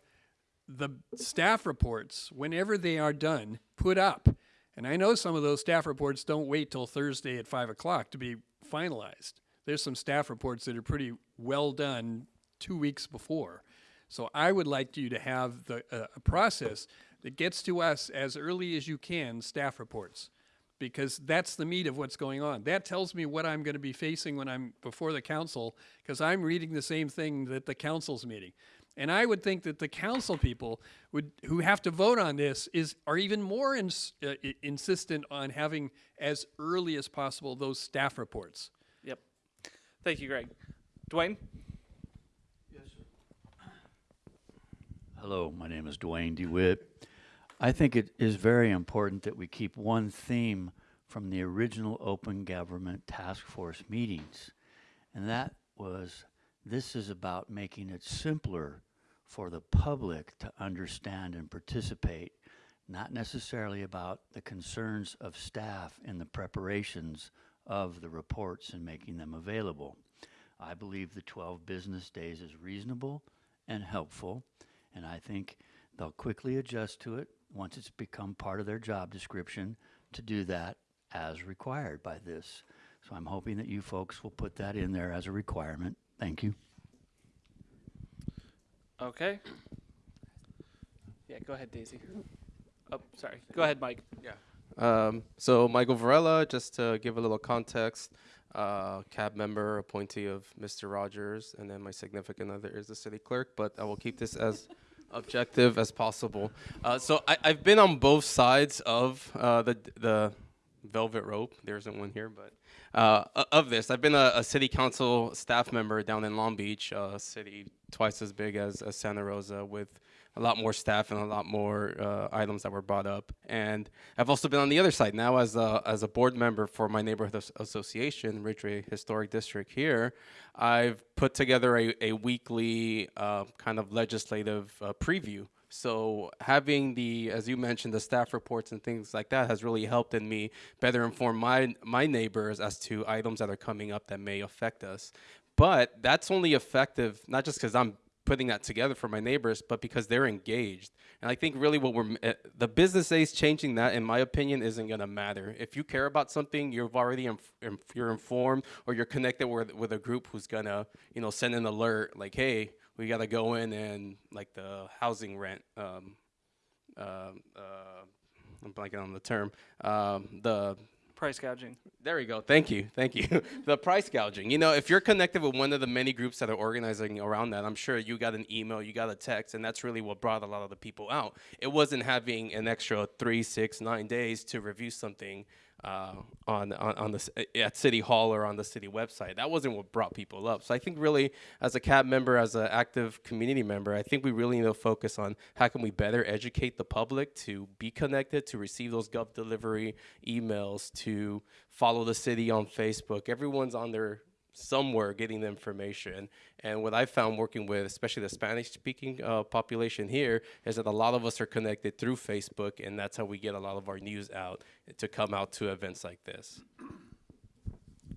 the staff reports, whenever they are done, put up. And I know some of those staff reports don't wait till Thursday at 5 o'clock to be finalized. There's some staff reports that are pretty well done two weeks before. So I would like you to have the, uh, a process that gets to us as early as you can, staff reports because that's the meat of what's going on. That tells me what I'm going to be facing when I'm before the council because I'm reading the same thing that the council's meeting. And I would think that the council people would who have to vote on this is are even more ins- uh, insistent on having as early as possible those staff reports. Yep. Thank you, Greg. Dwayne? Yes. Hello, my name is Dwayne DeWitt. I think it is very important that we keep one theme from the original Open Government Task Force meetings, and that was this is about making it simpler for the public to understand and participate, not necessarily about the concerns of staff in the preparations of the reports and making them available. I believe the 12 business days is reasonable and helpful, and I think they'll quickly adjust to it once it's become part of their job description to do that as required by this. So I'm hoping that you folks will put that in there as a requirement. Thank you. Okay. Yeah, go ahead, Daisy. Oh, sorry. Go ahead, Mike. Yeah. Um, so Michael Varela, just to give a little context, uh, cab member, appointee of Mr. Rogers, and then my significant other is the city clerk. But I will keep this as objective as possible. Uh, so I, I've been on both sides of uh, the the velvet rope. There isn't one here, but uh, of this, I've been a, a city council staff member down in Long Beach, a city twice as big as, as Santa Rosa, with a lot more staff and a lot more uh, items that were brought up. And I've also been on the other side now as a, as a board member for my neighborhood as- association, Ridgway Historic District here. I've put together a, a weekly uh, kind of legislative uh, preview. So having the, as you mentioned, the staff reports and things like that has really helped in me better inform my my neighbors as to items that are coming up that may affect us. But that's only effective not just because I'm putting that together for my neighbors, but because they're engaged. And I think really what we're uh, the business days changing that, in my opinion, isn't going to matter. If you care about something, you've already inf- you're informed, or you're connected with with a group who's gonna you know send an alert like, hey, we got to go in and like the housing rent. Um, uh, uh, I'm blanking on the term. Um, the Price gouging. there we go. Thank you. Thank you. the price gouging. You know, if you're connected with one of the many groups that are organizing around that, I'm sure you got an email, you got a text, and that's really what brought a lot of the people out. It wasn't having an extra three, six, nine days to review something uh, on, on on the at City Hall or on the city website. That wasn't what brought people up. So I think really, as a CAB member, as an active community member, I think we really need to focus on how can we better educate the public to be connected, to receive those GovDelivery emails, to follow the city on Facebook. Everyone's on there somewhere getting the information. And what I found working with, especially the Spanish speaking uh, population here, is that a lot of us are connected through Facebook, and that's how we get a lot of our news out to come out to events like this.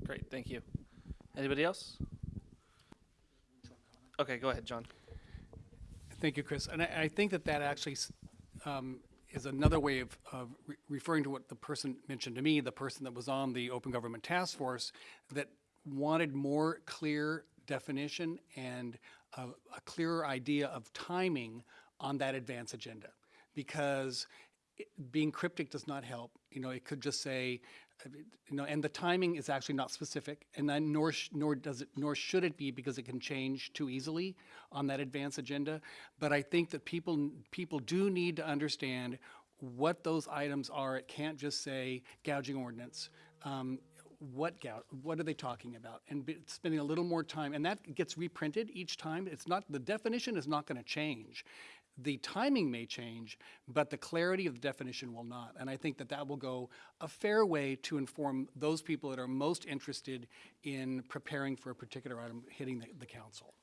Great, thank you. Anybody else? Okay, go ahead, John. Thank you, Chris. And I, I think that that actually um, is another way of, of re- referring to what the person mentioned to me, the person that was on the Open Government Task Force, that wanted more clear definition and a, a clearer idea of timing on that advance agenda. Because it- being cryptic does not help. You know, it could just say, uh, you know, and the timing is actually not specific, and then nor nor does it nor should it be because it can change too easily on that advance agenda. But I think that people people do need to understand what those items are. It can't just say gouging ordinance. Um, what gou- what are they talking about? And be, spending a little more time, and that gets reprinted each time. It's not the definition is not going to change. The timing may change, but the clarity of the definition will not. And I think that that will go a fair way to inform those people that are most interested in preparing for a particular item hitting the, the council.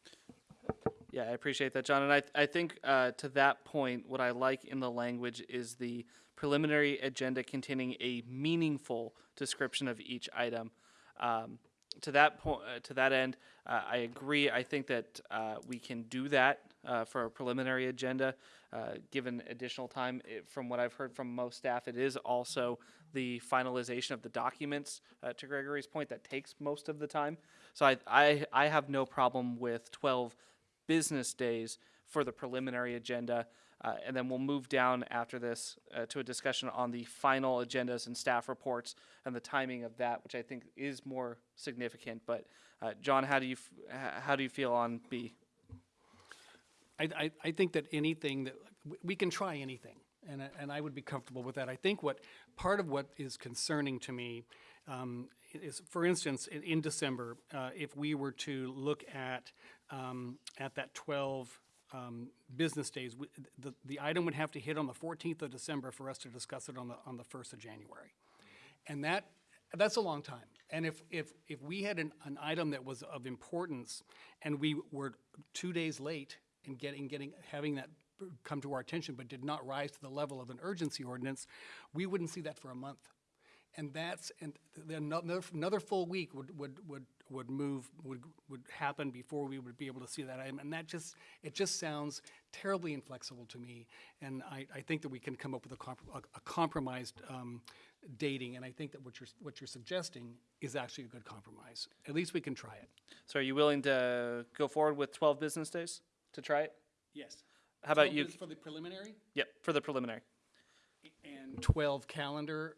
Yeah, I appreciate that, John. And I, I think uh, to that point, what I like in the language is the preliminary agenda containing a meaningful description of each item. Um, to that point, uh, to that end, uh, I agree. I think that uh, we can do that uh, for a preliminary agenda, uh, given additional time. It, from what I've heard from most staff, it is also the finalization of the documents. Uh, to Gregory's point, that takes most of the time. So I, I, I have no problem with 12 business days for the preliminary agenda. Uh, and then we'll move down after this uh, to a discussion on the final agendas and staff reports and the timing of that, which I think is more significant. But uh, John, how do you how do you feel on B? I, I, I think that anything that, we can try anything, and, and I would be comfortable with that. I think what, part of what is concerning to me um, is, for instance, in, in December, uh, if we were to look at, um, at that 12 um, business days, w- the, the item would have to hit on the 14th of December for us to discuss it on the, on the 1st of January. And that, that's a long time. And if, if, if we had an, an item that was of importance and we were two days late in getting, getting, having that come to our attention, but did not rise to the level of an urgency ordinance, we wouldn't see that for a month. And that's, and then another, another full week would, would, would, would move, would, would happen before we would be able to see that item. And that just, it just sounds terribly inflexible to me. And I, I think that we can come up with a, comp- a, a compromised um, dating. And I think that what you're, what you're suggesting is actually a good compromise. At least we can try it. So are you willing to go forward with 12 business days to try it? Yes. How about you? For the preliminary? Yep, for the preliminary. And 12 calendar,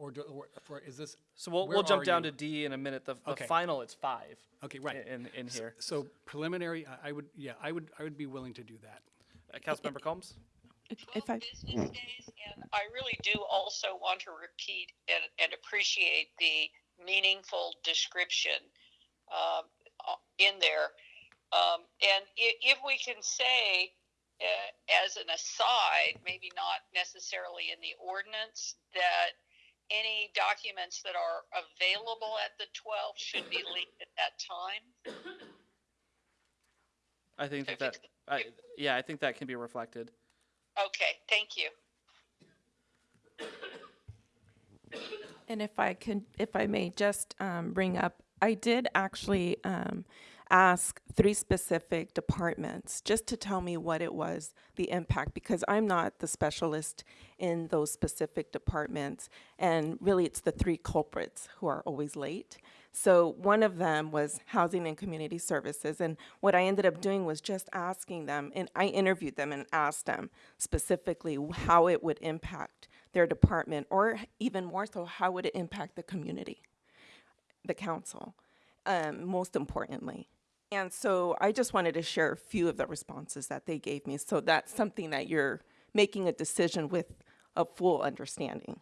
or, do- or for, is this? So we'll, we'll jump down you? to D in a minute. The, the Okay. final, it's five. Okay, right. In, in here. So preliminary, I- I would, yeah, I would, I would be willing to do that. Uh, Councilmember Combs? If I, business days, and I really do also want to repeat and, and appreciate the meaningful description um, uh, in there. Um, and if, if we can say, uh, as an aside, maybe not necessarily in the ordinance, that any documents that are available at the 12th should be leaked at that time. I think that, If that I, yeah, I think that can be reflected. Okay, thank you. And if I can, if I may just um, bring up, I did actually um, ask three specific departments just to tell me what it was, the impact, because I'm not the specialist in those specific departments. And really, it's the three culprits who are always late. So one of them was Housing and Community Services. And what I ended up doing was just asking them, and I interviewed them and asked them specifically how it would impact their department, or even more so, how would it impact the community, the council, um, most importantly. And so I just wanted to share a few of the responses that they gave me. So that's something that you're making a decision with a full understanding.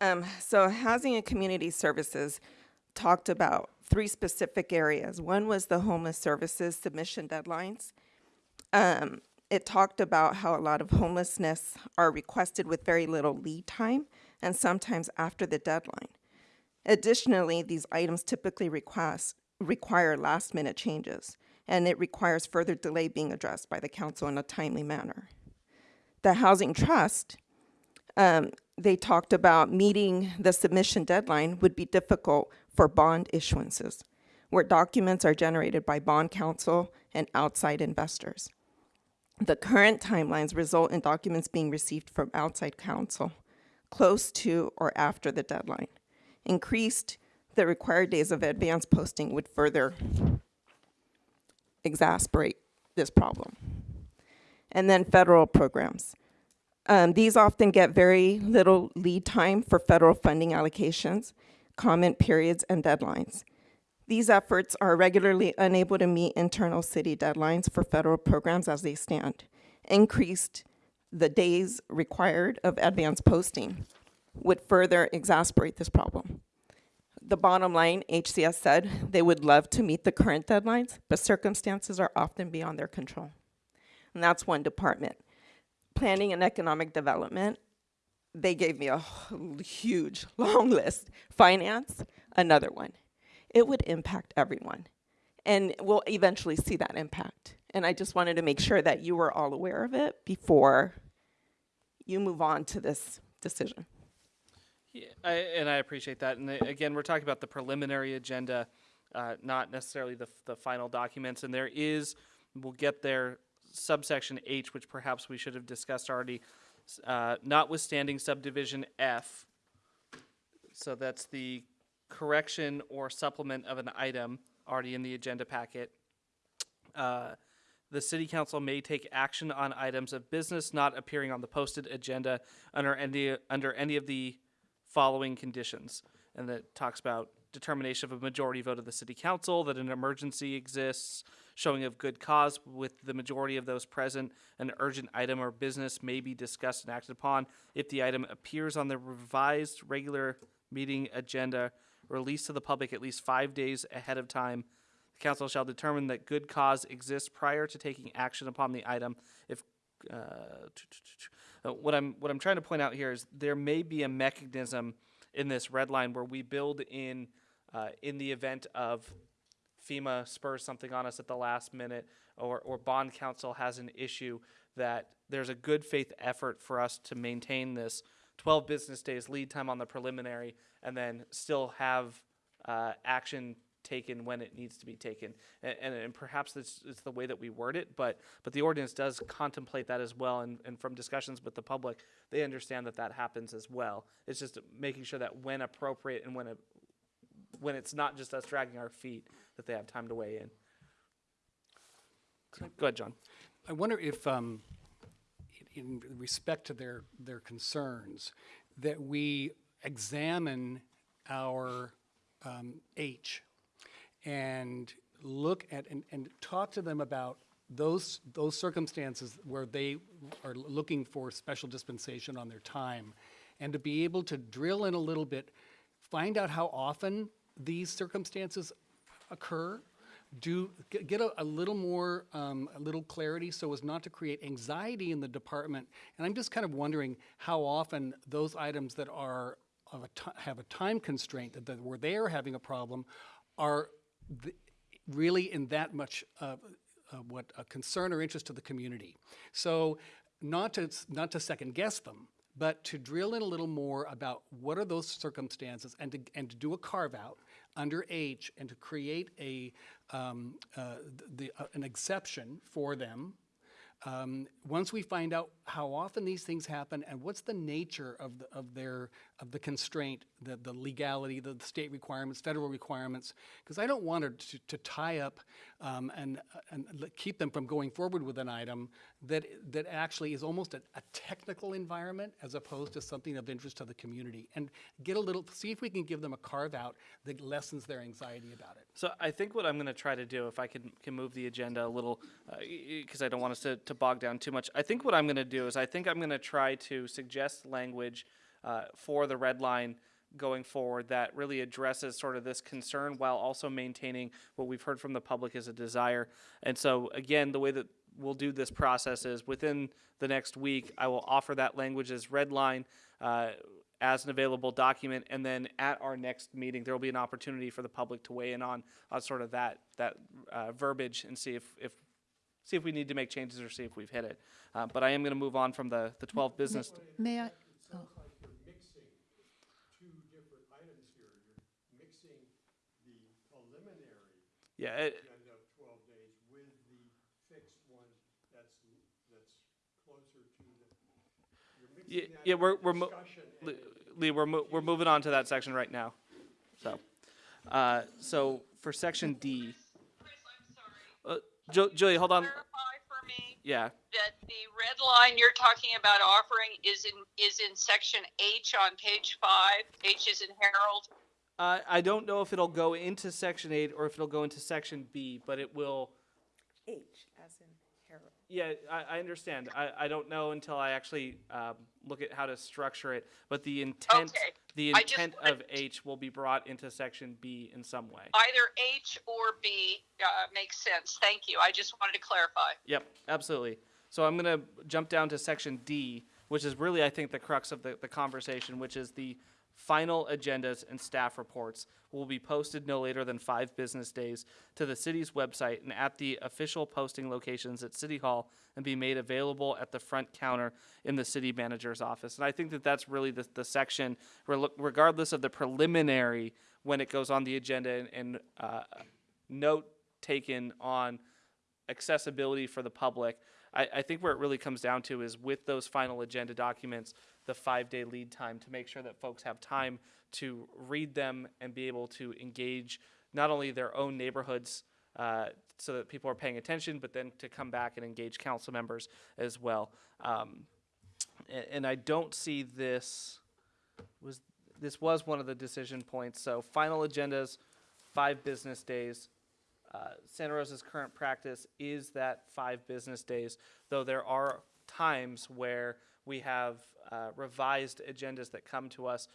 Um, so housing and community services talked about three specific areas. One was the homeless services submission deadlines. Um, it talked about how a lot of homelessness are requested with very little lead time and sometimes after the deadline. Additionally, these items typically request, require last minute changes and it requires further delay being addressed by the council in a timely manner. The Housing Trust um, they talked about meeting the submission deadline would be difficult for bond issuances, where documents are generated by bond counsel and outside investors. The current timelines result in documents being received from outside counsel close to or after the deadline. Increased the required days of advance posting would further exasperate this problem. And then federal programs. Um, these often get very little lead time for federal funding allocations, comment periods, and deadlines. These efforts are regularly unable to meet internal city deadlines for federal programs as they stand. Increased the days required of advance posting would further exasperate this problem. The bottom line, HCS said they would love to meet the current deadlines, but circumstances are often beyond their control. And that's one department planning and economic development, they gave me a huge, long list. Finance, another one. It would impact everyone. And we'll eventually see that impact. And I just wanted to make sure that you were all aware of it before you move on to this decision. I, and I appreciate that. And uh, again, we're talking about the preliminary agenda, uh, not necessarily the, the final documents. And there is, we'll get there subsection H, which perhaps we should have discussed already, uh, notwithstanding subdivision F. So that's the correction or supplement of an item already in the agenda packet. Uh, the city council may take action on items of business not appearing on the posted agenda under any, under any of the following conditions. And that talks about determination of a majority vote of the city council, that an emergency exists, showing of good cause with the majority of those present, an urgent item or business may be discussed and acted upon if the item appears on the revised regular meeting agenda released to the public at least five days ahead of time. The council shall determine that good cause exists prior to taking action upon the item. If uh, what I'm what I'm trying to point out here is there may be a mechanism in this red line where we build in uh, in the event of FEMA spurs something on us at the last minute or, or bond counsel has an issue that there's a good faith effort for us to maintain this 12 business days lead time on the preliminary and then still have uh, action taken when it needs to be taken. And, and, and perhaps it's, it's the way that we word it, but, but the ordinance does contemplate that as well. And, and from discussions with the public, they understand that that happens as well. It's just making sure that when appropriate and when, when it's not just us dragging our feet, that they have time to weigh in. Go ahead, John. I wonder if, um, in in respect to their, their concerns, that we examine our um, H and look at and, and talk to them about those those circumstances where they are looking for special dispensation on their time, and to be able to drill in a little bit, find out how often these circumstances occur, do get, a, a, little more um, a little clarity so as not to create anxiety in the department. And I'm just kind of wondering how often those items that are of a have a time constraint that, that where they are having a problem are really in that much uh, uh, what a concern or interest to the community. So not to not to second guess them, but to drill in a little more about what are those circumstances and to, and to do a carve out under H and to create a, um, uh, the, uh, an exception for them um, once we find out how often these things happen and what's the nature of, the, of their of the constraint, the, the legality, the, the state requirements, federal requirements, because I don't want to, to tie up um, and, and keep them from going forward with an item that, that actually is almost a, a, technical environment as opposed to something of interest to the community. And get a little, see if we can give them a carve out that lessens their anxiety about it. So I think what I'm going to try to do, if I can, can move the agenda a little, because uh, I don't want us to, to bog down too much, I think what I'm going to do is I think I'm going to try to suggest language uh, for the red line going forward that really addresses sort of this concern while also maintaining what we've heard from the public as a desire. And so, again, the way that we'll do this process is within the next week, I will offer that language as red line uh, as an available document, and then at our next meeting, there will be an opportunity for the public to weigh in on on sort of that that uh, verbiage and see if if see if we need to make changes or see if we've hit it. Uh, but I am going to move on from the the 12 business. May I? Sounds like you're mixing two different items here. You're mixing the preliminary Yeah, it, agenda of twelve days with the fixed one that's, that's closer to the, you're Yeah, that yeah, we're we're mo- Lee, Lee, we're mo- we're moving on to that section right now. So, uh, so for section D, Chris, I'm sorry. uh, Ju- Julia, hold on. Me Yeah, that the red line you're talking about offering is in, is in section H on page five. H is in Harold. uh, I don't know if it'll go into section eight or if it'll go into section B, but it will. H as in Harold. Yeah, I, I understand. I, I don't know until I actually um, look at how to structure it. But the intent, Okay. the I just intent wanted of H will be brought into section B in some way. Either H or B uh, makes sense. Thank you. I just wanted to clarify. Yep, absolutely. So I'm going to jump down to section D, which is really, I think, the crux of the, the conversation, which is the final agendas and staff reports will be posted no later than five business days to the city's website and at the official posting locations at City Hall and be made available at the front counter in the city manager's office. And I think that that's really the, the section, regardless of the preliminary, when it goes on the agenda and, and uh, note taken on accessibility for the public. I, I think where it really comes down to is with those final agenda documents, the five day lead time to make sure that folks have time to read them and be able to engage not only their own neighborhoods uh, so that people are paying attention, but then to come back and engage council members as well. Um, a- and I don't see this was this was one of the decision points. So final agendas, five business days. Uh, Santa Rosa's current practice is that five business days, though there are times where we have uh, revised agendas that come to us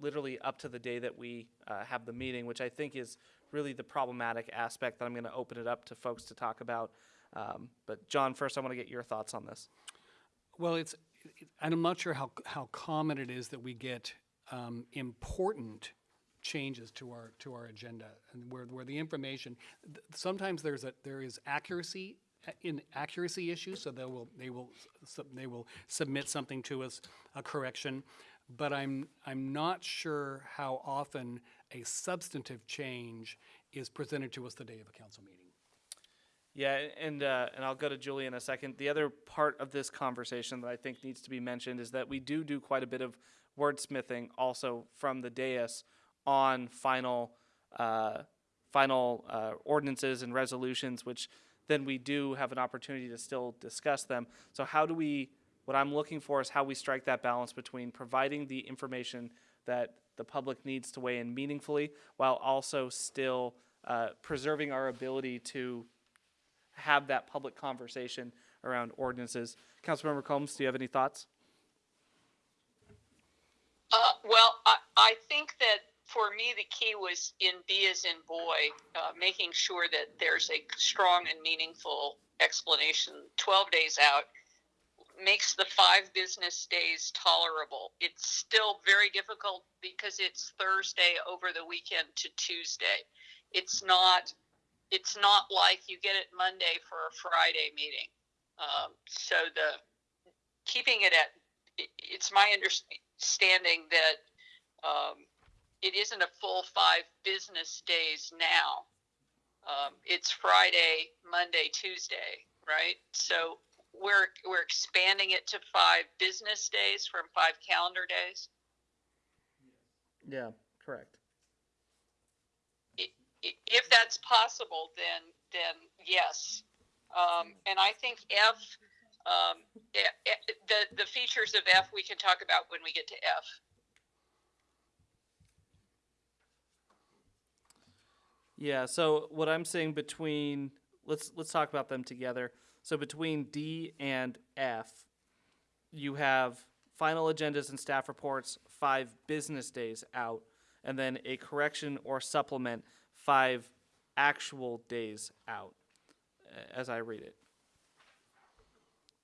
literally up to the day that we uh, have the meeting, which I think is really the problematic aspect that I'm going to open it up to folks to talk about. Um, but John, first I want to get your thoughts on this. Well, it's, it- and I'm not sure how, how common it is that we get um, important changes to our, to our agenda, and where, where the information, sometimes there's a, there is accuracy, uh, in accuracy issues, so they will, they will, they will submit something to us, a correction, but I'm, I'm not sure how often a substantive change is presented to us the day of a council meeting. Yeah, and uh, and I'll go to Julie in a second. The other part of this conversation that I think needs to be mentioned is that we do do quite a bit of wordsmithing also from the dais on final uh, final uh, ordinances and resolutions, which then we do have an opportunity to still discuss them. So how do we? What I'm looking for is how we strike that balance between providing the information that the public needs to weigh in meaningfully, while also still uh, preserving our ability to have that public conversation around ordinances. Councilmember Combs, do you have any thoughts? Uh, well, I, I think that for me, the key was in B as in boy, uh, making sure that there's a strong and meaningful explanation 12 days out makes the five business days tolerable. It's still very difficult because it's Thursday over the weekend to Tuesday. It's not it's not like you get it Monday for a Friday meeting. Um, so the keeping it at it's my understanding that um, it isn't a full five business days now. Um, it's Friday, Monday, Tuesday, right? So we're we're expanding it to five business days from five calendar days. Yeah, correct. If that's possible, then then yes. Um, and I think F, um, eh, eh, the the features of F we can talk about when we get to F. Yeah, so what I'm saying between let's let's talk about them together. So between D and F, you have final agendas and staff reports five business days out, and then a correction or supplement five actual days out, as I read it.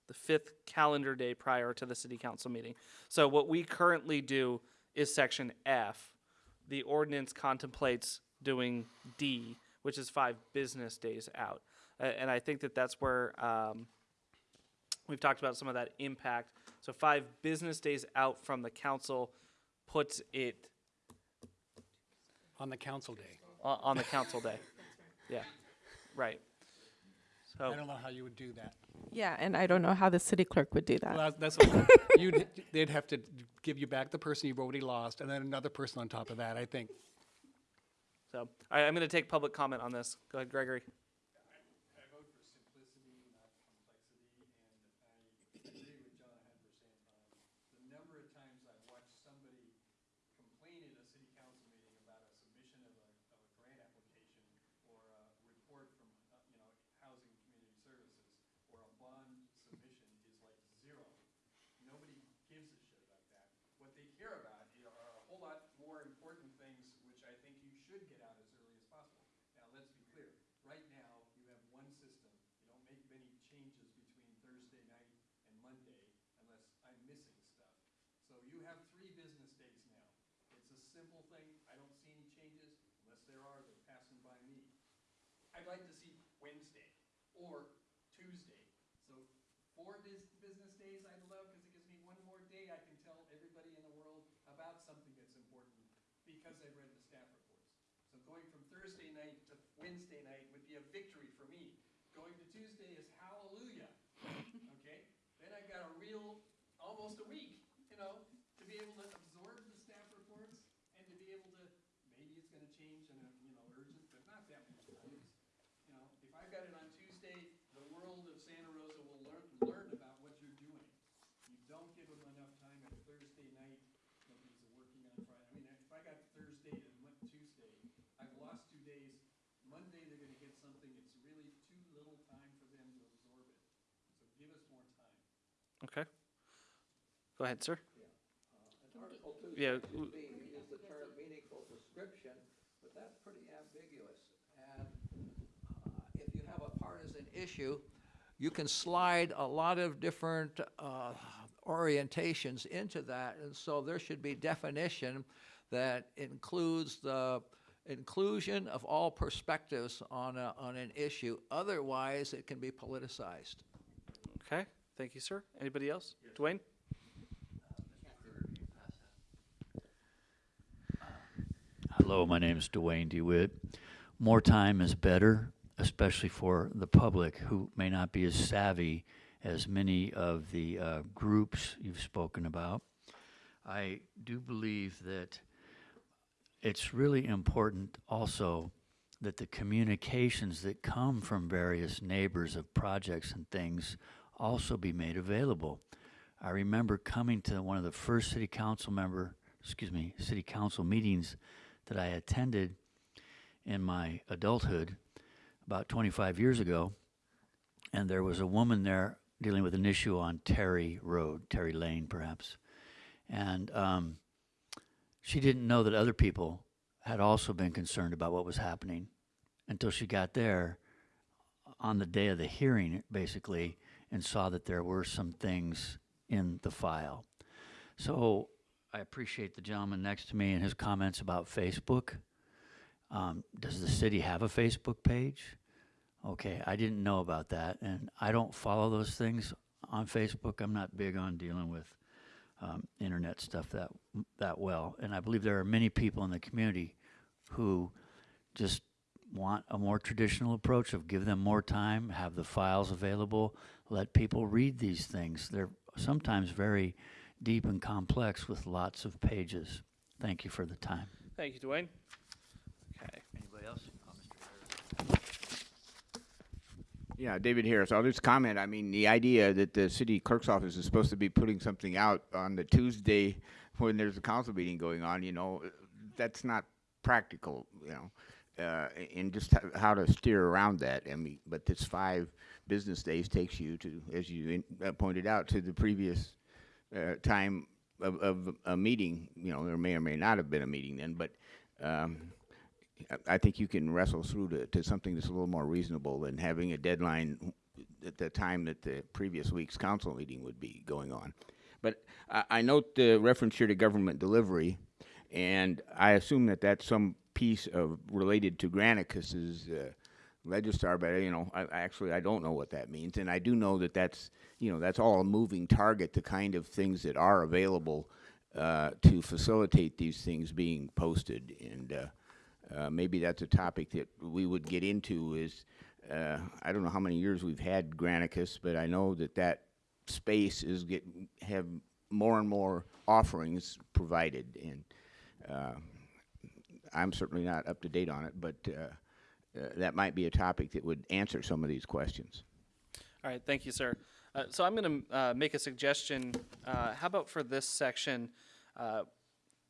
The fifth calendar day prior to the city council meeting. So what we currently do is section F. The ordinance contemplates doing D, which is five business days out. A- and I think that that's where, um, we've talked about some of that impact. So five business days out from the council puts it On the council day. on, on the council day. Yeah, right. So. I don't know how you would do that. Yeah, and I don't know how the city clerk would do that. Well, that's, okay. you'd, they'd have to give you back the person you've already lost, and then another person on top of that, I think. So, I'm going to take public comment on this. Go ahead, Gregory. the number of times I've watched somebody complain at a city council meeting about a submission of a, of a grant application or a report from, uh, you know, Housing and Community Services or a bond submission is like zero. Nobody gives a shit about that. What they care about i- are a whole lot more important things, which I think you should get out as early as possible. Now, let's be clear, right now, you have one system. You don't make many changes between Thursday night and Monday unless I'm missing stuff. So you have three business days now. It's a simple thing. I don't see any changes. Unless there are, they're passing by me. I'd like to see Wednesday or Tuesday. So four bus- business days I'd love because it gives me one more day I can tell everybody in the world about something that's important because I've read the staff reports. So going from Thursday night to Wednesday night would be a victory for me. Going to Tuesday is hallelujah. Okay? Then I got a real, almost a week, you know, be able to absorb the staff reports and to be able to, maybe it's gonna change and, uh, you know, urgent, but not that many times. You know, if I've got it on Tuesday, the world of Santa Rosa will learn, learn about what you're doing. You don't give them enough time at Thursday night, nobody's working on Friday. I mean, if I got Thursday to Mon- Tuesday, I've lost two days. Monday, they're gonna get something, it's really too little time for them to absorb it. So give us more time. Okay. Go ahead, sir. Yeah, section w- B, you use the term meaningful description, but that's pretty ambiguous. And uh, if you have a partisan issue, you can slide a lot of different uh, orientations into that, and so there should be definition that includes the inclusion of all perspectives on a, on an issue. Otherwise, it can be politicized. Okay. Thank you, sir. Anybody else? Dwayne? Hello, my name is Dwayne DeWitt. More time is better, especially for the public who may not be as savvy as many of the uh, groups you've spoken about. I do believe that it's really important also that the communications that come from various neighbors of projects and things also be made available. I remember coming to one of the first city council member, excuse me, city council meetings that I attended in my adulthood about 25 years ago, and there was a woman there dealing with an issue on Terry Road, Terry Lane, perhaps, and um, she didn't know that other people had also been concerned about what was happening until she got there on the day of the hearing, basically, and saw that there were some things in the file. So I appreciate the gentleman next to me and his comments about Facebook. Um, does the city have a Facebook page? Okay, I didn't know about that, and I don't follow those things on Facebook. I'm not big on dealing with um, internet stuff that that well, and I believe there are many people in the community who just want a more traditional approach of give them more time, have the files available, let people read these things. They're sometimes very deep and complex with lots of pages. Thank you for the time. Thank you, Dwayne. Okay. Anybody else? Yeah, David Harris. I'll just comment. I mean, the idea that the city clerk's office is supposed to be putting something out on the Tuesday when there's a council meeting going on, you know, that's not practical, you know, uh, and just how to steer around that. I mean, but this five business days takes you to, as you in, uh, pointed out, to the previous uh, time of, of a meeting, you know, there may or may not have been a meeting then, but um, I- think you can wrestle through to, to something that's a little more reasonable than having a deadline at the time that the previous week's council meeting would be going on. But I, I note the reference here to government delivery, and I assume that that's some piece of related to Granicus's uh, Legistar, but you know, I, actually I don't know what that means, and I do know that that's you know that's all a moving target. The kind of things that are available uh, to facilitate these things being posted, and uh, uh, maybe that's a topic that we would get into. Is uh, I don't know how many years we've had Granicus, but I know that that space is get have more and more offerings provided, and uh, I'm certainly not up to date on it, but uh, that might be a topic that would answer some of these questions. All right, thank you, sir. Uh, so I'm going to uh, make a suggestion. Uh, how about for this section, uh,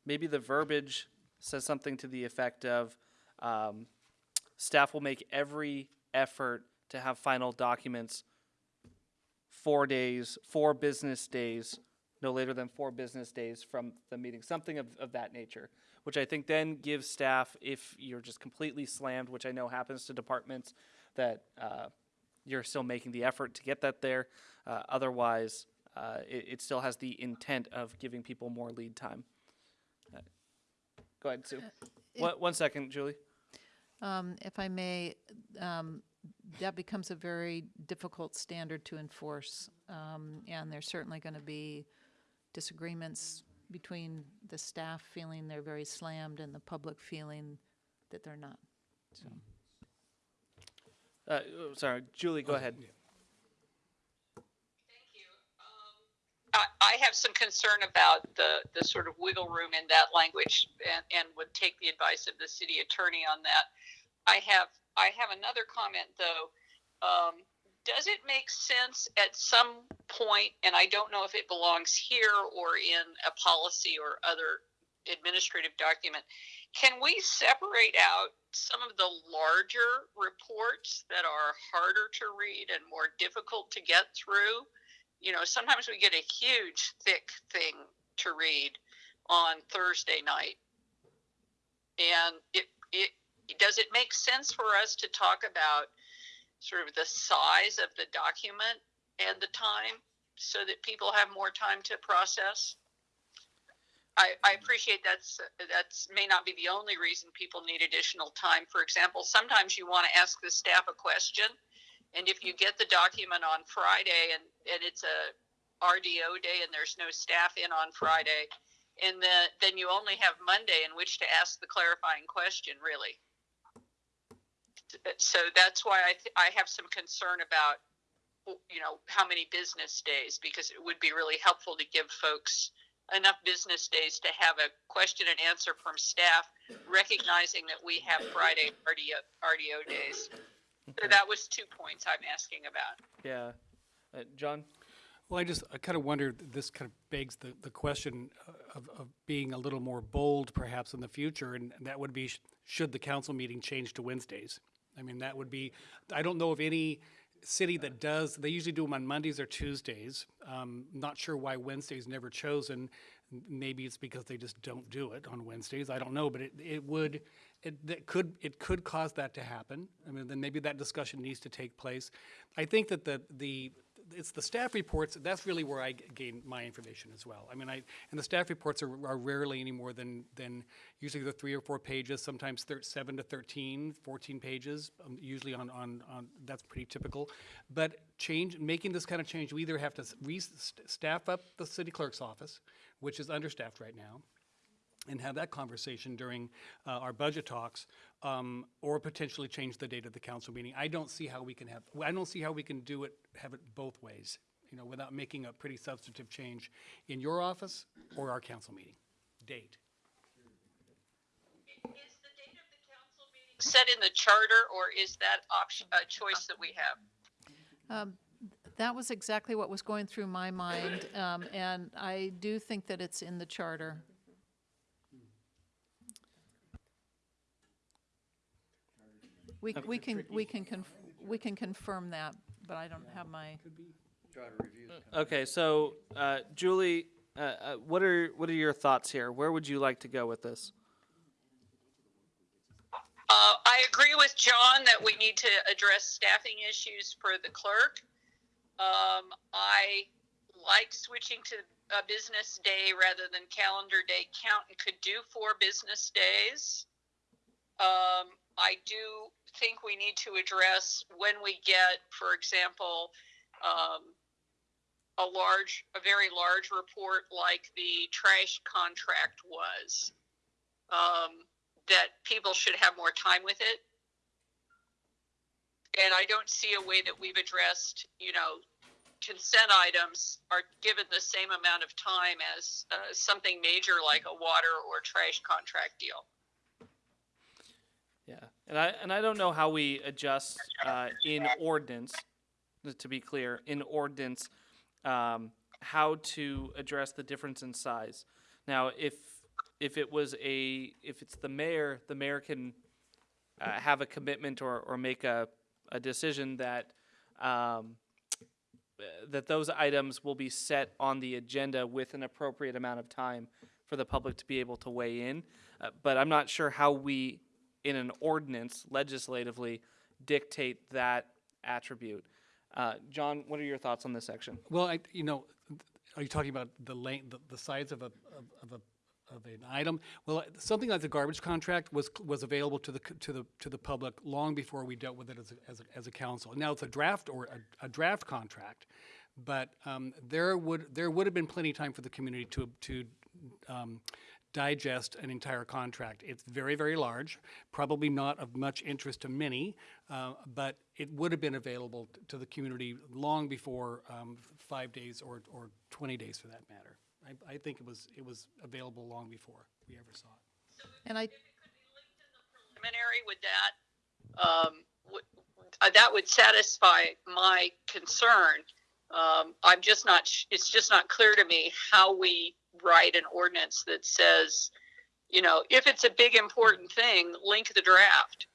maybe the verbiage says something to the effect of um, staff will make every effort to have final documents four days, four business days, no later than four business days from the meeting, something of, of that nature, which I think then gives staff, if you're just completely slammed, which I know happens to departments, that uh, you're still making the effort to get that there. Uh, otherwise, uh, it, it still has the intent of giving people more lead time. Uh, Go ahead, Sue. One, one second, Julie. Um, if I may, um, that becomes a very difficult standard to enforce. Um, and there's certainly going to be disagreements between the staff feeling they're very slammed and the public feeling that they're not. So. Uh, oh, sorry, Julie, go ahead. Thank I, I have some concern about the, the sort of wiggle room in that language and, and would take the advice of the city attorney on that. I have I have another comment though. Um, does it make sense at some point, and I don't know if it belongs here or in a policy or other administrative document, can we separate out some of the larger reports that are harder to read and more difficult to get through? You know, sometimes we get a huge, thick thing to read on Thursday night. And it, it does it make sense for us to talk about sort of the size of the document and the time so that people have more time to process? I, I appreciate that's that's may not be the only reason people need additional time. For example, sometimes you want to ask the staff a question, and if you get the document on Friday and, and it's a RDO day and there's no staff in on Friday, and then then you only have Monday in which to ask the clarifying question, really. So that's why I th- I have some concern about you know how many business days because it would be really helpful to give folks enough business days to have a question and answer from staff, recognizing that we have Friday RDO, RDO days. So that was two points I'm asking about. Yeah. Uh, John? Well, I just, I kind of wonder, this kind of begs the, the question of, of being a little more bold perhaps in the future, and that would be, sh- should the council meeting change to Wednesdays? I mean, that would be, I don't know of any city that does, they usually do them on Mondays or Tuesdays. Um, not sure why Wednesday's never chosen. Maybe it's because they just don't do it on Wednesdays. I don't know, but it, it would, it, that could, it could cause that to happen. I mean, then maybe that discussion needs to take place. I think that the, the, it's the staff reports, that's really where I gain my information as well. I mean, I, and the staff reports are, are rarely any more than, than usually the three or four pages, sometimes seven to 13, 14 pages, um, usually on, on, on, that's pretty typical. But change, making this kind of change, we either have to st- staff up the city clerk's office, which is understaffed right now, and have that conversation during uh, our budget talks, um, or potentially change the date of the council meeting. I don't see how we can have, I don't see how we can do it, have it both ways, you know, without making a pretty substantive change in your office or our council meeting date. Is the date of the council meeting set in the charter, or is that option a choice that we have? Um, That was exactly what was going through my mind, um, and I do think that it's in the charter. We, we can, we can, conf- we can confirm that, but I don't have my, Okay, so uh, Julie, uh, uh, what are what are your thoughts here? Where would you like to go with this? Uh, I agree with John that we need to address staffing issues for the clerk. Um, I like switching to a business day rather than calendar day. Count and could do four business days. Um, I do think we need to address when we get, for example, um, a large, a very large report like the trash contract was. Um, that people should have more time with it. And I don't see a way that we've addressed, you know, consent items are given the same amount of time as uh, something major like a water or trash contract deal. And I and I don't know how we adjust uh, in ordinance. To be clear, in ordinance, um, how to address the difference in size. Now, if if it was a if it's the mayor, the mayor can uh, have a commitment or or make a a decision that. Um, that those items will be set on the agenda with an appropriate amount of time for the public to be able to weigh in. Uh, but I'm not sure how we, in an ordinance legislatively, dictate that attribute. Uh, John, what are your thoughts on this section? Well, I, you know, are you talking about the length, the, the size of a, of, of a, of an item? Well, something like the garbage contract was, was available to the, to the, to the public long before we dealt with it as a, as a, as a council. Now it's a draft or a, a draft contract, but, um, there would, there would have been plenty of time for the community to, to, um, digest an entire contract. It's very, very large, probably not of much interest to many, uh, but it would have been available to the community long before um, five days or, or 20 days for that matter. I, I think it was, it was available long before we ever saw it. And I, Preliminary with that, um, would, uh, that would satisfy my concern. Um, I'm just not, sh- it's just not clear to me how we write an ordinance that says, you know, if it's a big important thing, link the draft.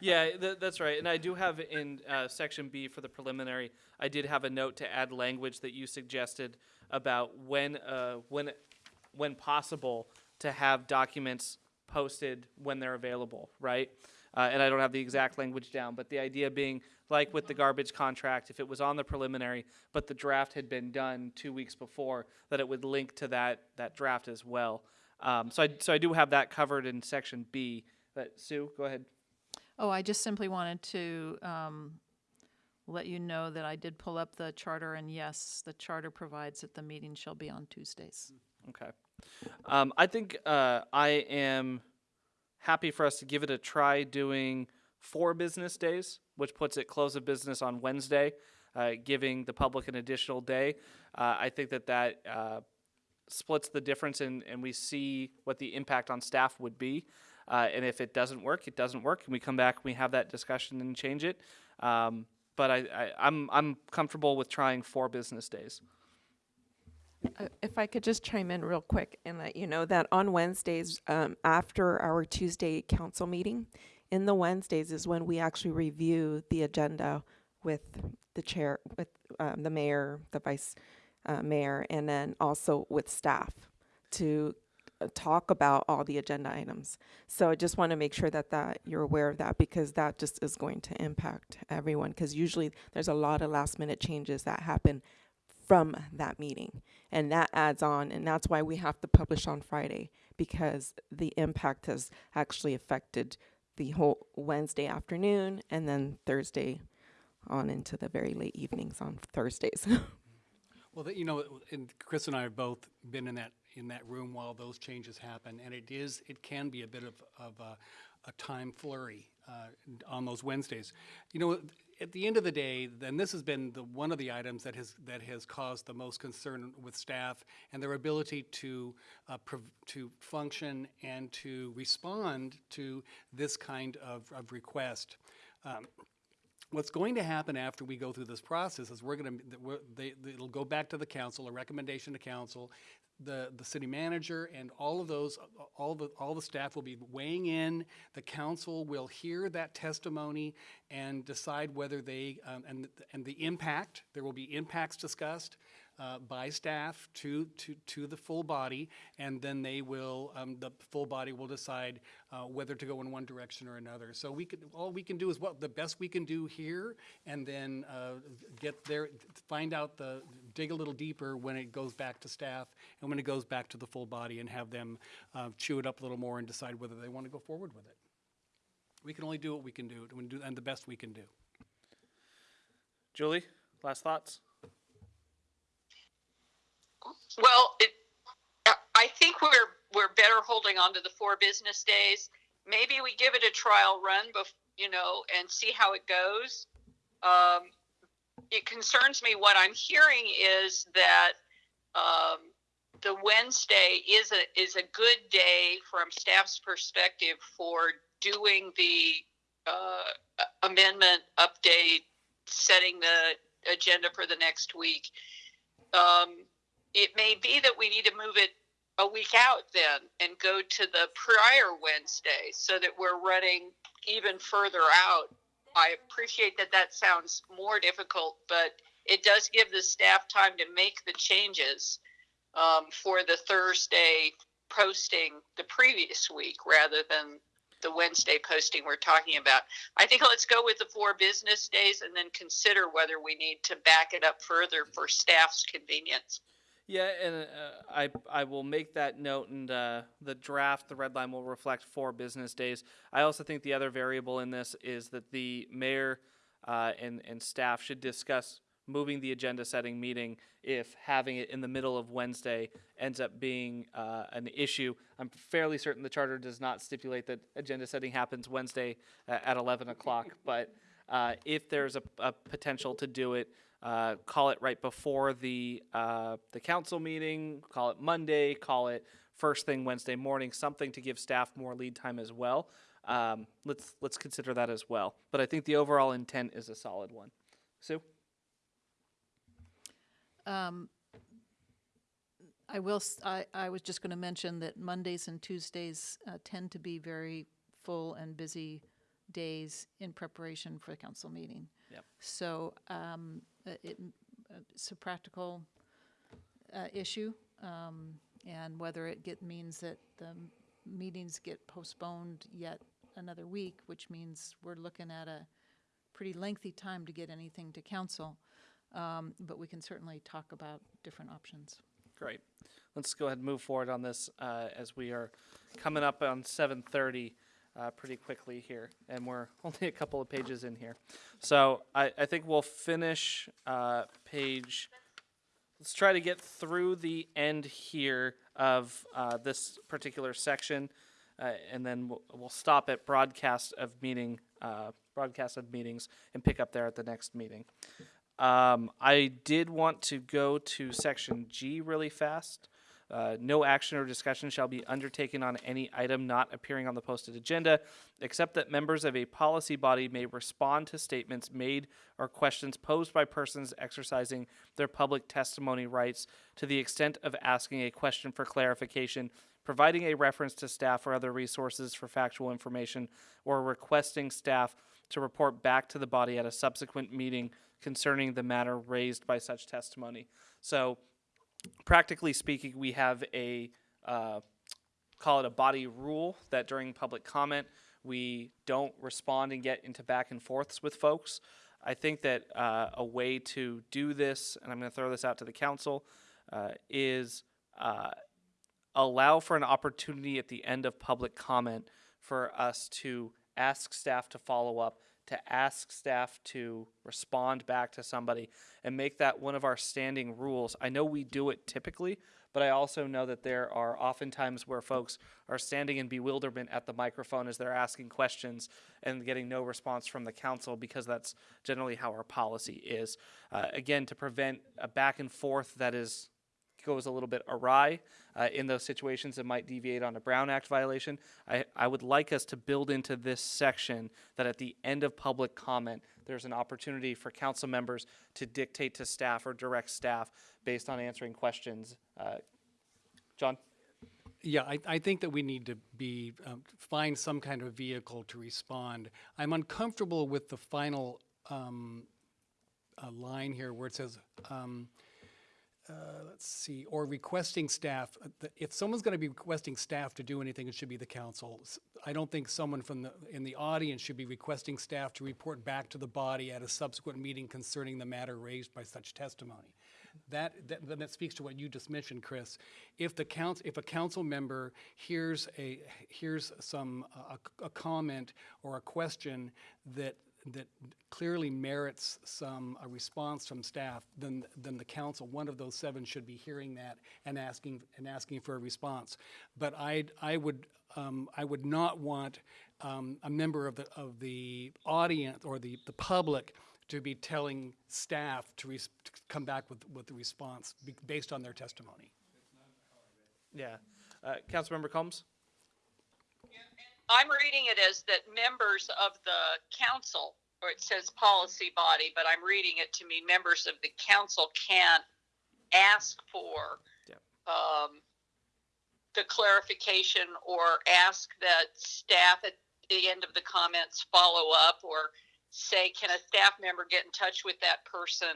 yeah, th- that's right. And I do have in uh, section B for the preliminary, I did have a note to add language that you suggested about when, uh, when, when possible to have documents posted when they're available, right? Uh, and I don't have the exact language down, but the idea being, like with the garbage contract, if it was on the preliminary, but the draft had been done two weeks before, that it would link to that, that draft as well. Um, so I, so I do have that covered in section B. But Sue, go ahead. oh, I just simply wanted to, um, let you know that I did pull up the charter and yes, the charter provides that the meeting shall be on Tuesdays. Okay. Um, I think uh, I am happy for us to give it a try doing four business days, which puts it close of business on Wednesday, uh, giving the public an additional day. Uh, I think that that uh, splits the difference and, and we see what the impact on staff would be. Uh, and if it doesn't work, it doesn't work, and we come back and we have that discussion and change it. Um, but I, I, I'm I'm comfortable with trying four business days. Uh, If I could just chime in real quick and let you know that on Wednesdays, um, after our Tuesday council meeting, in the Wednesdays is when we actually review the agenda with the chair, with um, the mayor, the vice uh, mayor, and then also with staff to uh, talk about all the agenda items. So I just want to make sure that that you're aware of that because that just is going to impact everyone. Because usually there's a lot of last minute changes that happen from that meeting. And that adds on, and that's why we have to publish on Friday, because the impact has actually affected the whole Wednesday afternoon and then Thursday on into the very late evenings on Thursdays. Well, that, you know, and Chris and I have both been in that, in that room while those changes happen, and it is, it can be a bit of, of a, a time flurry uh, on those Wednesdays. You know, at the end of the day, then this has been the, one of the items that has, that has caused the most concern with staff and their ability to, uh, to function and to respond to this kind of, of request. Um, What's going to happen after we go through this process is we're going to, it'll go back to the council, a recommendation to council. The, the city manager and all of those, all the, all the staff will be weighing in. The council will hear that testimony and decide whether they, um, and, and the impact, there will be impacts discussed. Uh, by staff to, to, to the full body, and then they will, um, the full body will decide uh, whether to go in one direction or another. So we could, all we can do is what, the best we can do here, and then uh, get there, find out the, dig a little deeper when it goes back to staff, and when it goes back to the full body, and have them uh, chew it up a little more and decide whether they want to go forward with it. We can only do what we can do, and do- and the best we can do. Julie, last thoughts? Well, it, I- think we're we're better holding on to the four business days. Maybe we give it a trial run, bef- you know, and see how it goes. Um, it concerns me. What I'm hearing is that um, the Wednesday is a is a good day from staff's perspective for doing the uh, amendment update, setting the agenda for the next week. Um, it may be that we need to move it a week out then and go to the prior Wednesday so that we're running even further out. I appreciate that that sounds more difficult, but it does give the staff time to make the changes um, for the Thursday posting the previous week rather than the Wednesday posting we're talking about. I think let's go with the four business days and then consider whether we need to back it up further for staff's convenience. Yeah, and uh, I I will make that note, and uh, the draft, the red line will reflect four business days. I also think the other variable in this is that the mayor uh, and and staff should discuss moving the agenda setting meeting if having it in the middle of Wednesday ends up being uh, an issue. I'm fairly certain the charter does not stipulate that agenda setting happens Wednesday uh, at 11 o'clock, but uh, if there's a, a potential to do it, uh, call it right before the uh, the council meeting. Call it Monday. Call it first thing Wednesday morning. Something to give staff more lead time as well. Um, let's let's consider that as well. But I think the overall intent is a solid one. Sue. Um, I will, I, I was just going to mention that Mondays and Tuesdays uh, tend to be very full and busy days in preparation for the council meeting. Yep. So um, uh, it, uh, it's a practical uh, issue, um, and whether it get, means that the meetings get postponed yet another week, which means we're looking at a pretty lengthy time to get anything to council. Um, But we can certainly talk about different options. Great. Let's go ahead and move forward on this uh, as we are coming up on 7:30 uh, pretty quickly here, and we're only a couple of pages in here. So I, I think we'll finish uh, page. Let's try to get through the end here of uh, this particular section, uh, and then we'll, we'll stop at broadcast of meeting, uh, broadcast of meetings, and pick up there at the next meeting. Um, I did want to go to section G really fast. Uh, no action or discussion shall be undertaken on any item not appearing on the posted agenda, except that members of a policy body may respond to statements made or questions posed by persons exercising their public testimony rights to the extent of asking a question for clarification, providing a reference to staff or other resources for factual information, or requesting staff to report back to the body at a subsequent meeting concerning the matter raised by such testimony. So, practically speaking, we have a uh, call it a body rule that during public comment we don't respond and get into back and forths with folks. I think that uh, a way to do this, and I'm going to throw this out to the council, uh, is uh, allow for an opportunity at the end of public comment for us to ask staff to follow up, to ask staff to respond back to somebody, and make that one of our standing rules. I know we do it typically, but I also know that there are often times where folks are standing in bewilderment at the microphone as they're asking questions and getting no response from the council because that's generally how our policy is. Uh, again, to prevent a back and forth that is goes a little bit awry uh, in those situations that might deviate on a Brown Act violation, I, I would like us to build into this section that at the end of public comment, there's an opportunity for council members to dictate to staff or direct staff based on answering questions. Uh, John? Yeah, I, I think that we need to be, um, find some kind of vehicle to respond. I'm uncomfortable with the final um, uh, line here where it says, um, uh, let's see, or requesting staff, uh, if someone's going to be requesting staff to do anything, it should be the council. I don't think someone from the, in the audience should be requesting staff to report back to the body at a subsequent meeting concerning the matter raised by such testimony. That, that, that speaks to what you just mentioned, Chris. If the council, if a council member hears a, hears some, uh, a, a comment or a question that, that clearly merits some, a response from staff, then, then the council, one of those seven should be hearing that and asking, and asking for a response. But I, I would, um, I would not want, um, a member of the, of the audience or the, the public to be telling staff to, to come back with, with the response based on their testimony. Yeah. Uh, Councilmember Combs? I'm reading it as that members of the council, or it says policy body, but I'm reading it to mean members of the council can't ask for Yep. um, the clarification or ask that staff at the end of the comments follow up or say, can a staff member get in touch with that person?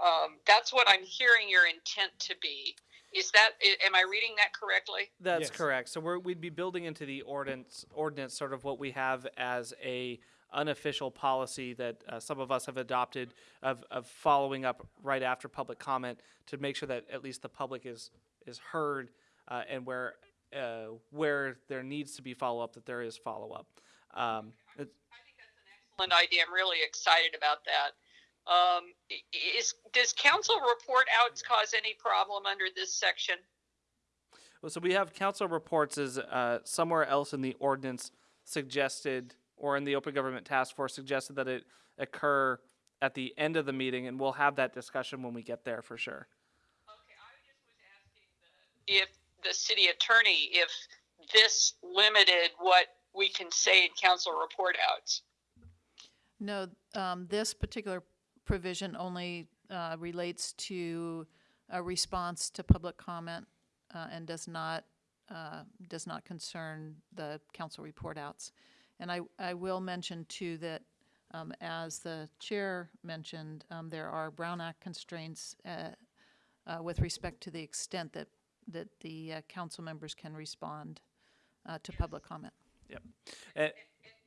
Um, that's what I'm hearing your intent to be. Is that, am I reading that correctly? That's Yes. correct. So we're, we'd be building into the ordinance, ordinance sort of what we have as a unofficial policy that uh, some of us have adopted of, of following up right after public comment to make sure that at least the public is, is heard uh, and where, uh, where there needs to be follow-up, that there is follow-up. Um, an excellent idea. I'm really excited about that. Um, is does council report outs cause any problem under this section? Well, so we have council reports as uh, somewhere else in the ordinance suggested, or in the open government task force suggested that it occur at the end of the meeting, and we'll have that discussion when we get there for sure. Okay. If the city attorney, if this limited what we can say in council report outs. No, um, this particular provision only, uh, relates to a response to public comment, uh, and does not, uh, does not concern the council report outs. And I, I will mention too that, um, as the chair mentioned, um, there are Brown Act constraints, uh, uh, with respect to the extent that, that the, uh, council members can respond, to public comment. Yep.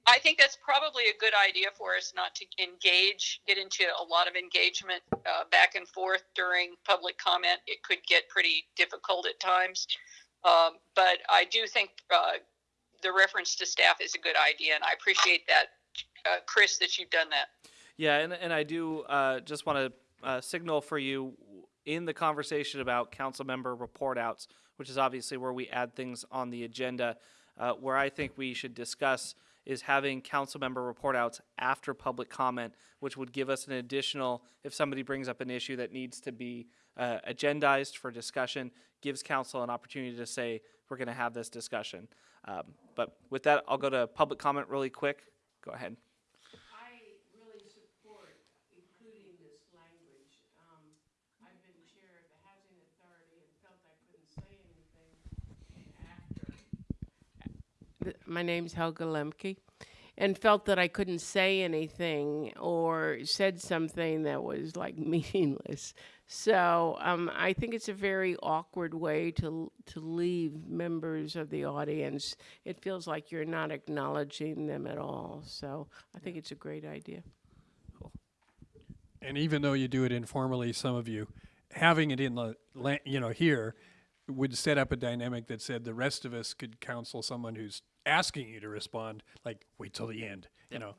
I think that's probably a good idea for us not to engage, get into a lot of engagement uh, back and forth during public comment. It could get pretty difficult at times. Um, but I do think uh, the reference to staff is a good idea, and I appreciate that, uh, Chris, that you've done that. yeah, and, and I do uh, just want to uh, signal for you in the conversation about council member report outs, which is obviously where we add things on the agenda, uh, where I think we should discuss is having council member report outs after public comment, which would give us an additional, if somebody brings up an issue that needs to be uh, agendized for discussion, gives council an opportunity to say, we're going to have this discussion. Um, but with that, I'll go to public comment really quick. Go ahead. I really support including this language. Um, I've been chair of the housing authority and felt I couldn't say anything after. Th- My name's Helga Lemke, and felt that I couldn't say anything or said something that was like meaningless. So um, I think it's a very awkward way to to leave members of the audience. It feels like you're not acknowledging them at all. So I think it's a great idea. And even though you do it informally, some of you, having it in the, la- you know, here would set up a dynamic that said the rest of us could counsel someone who's asking you to respond, like, wait till the end, you know.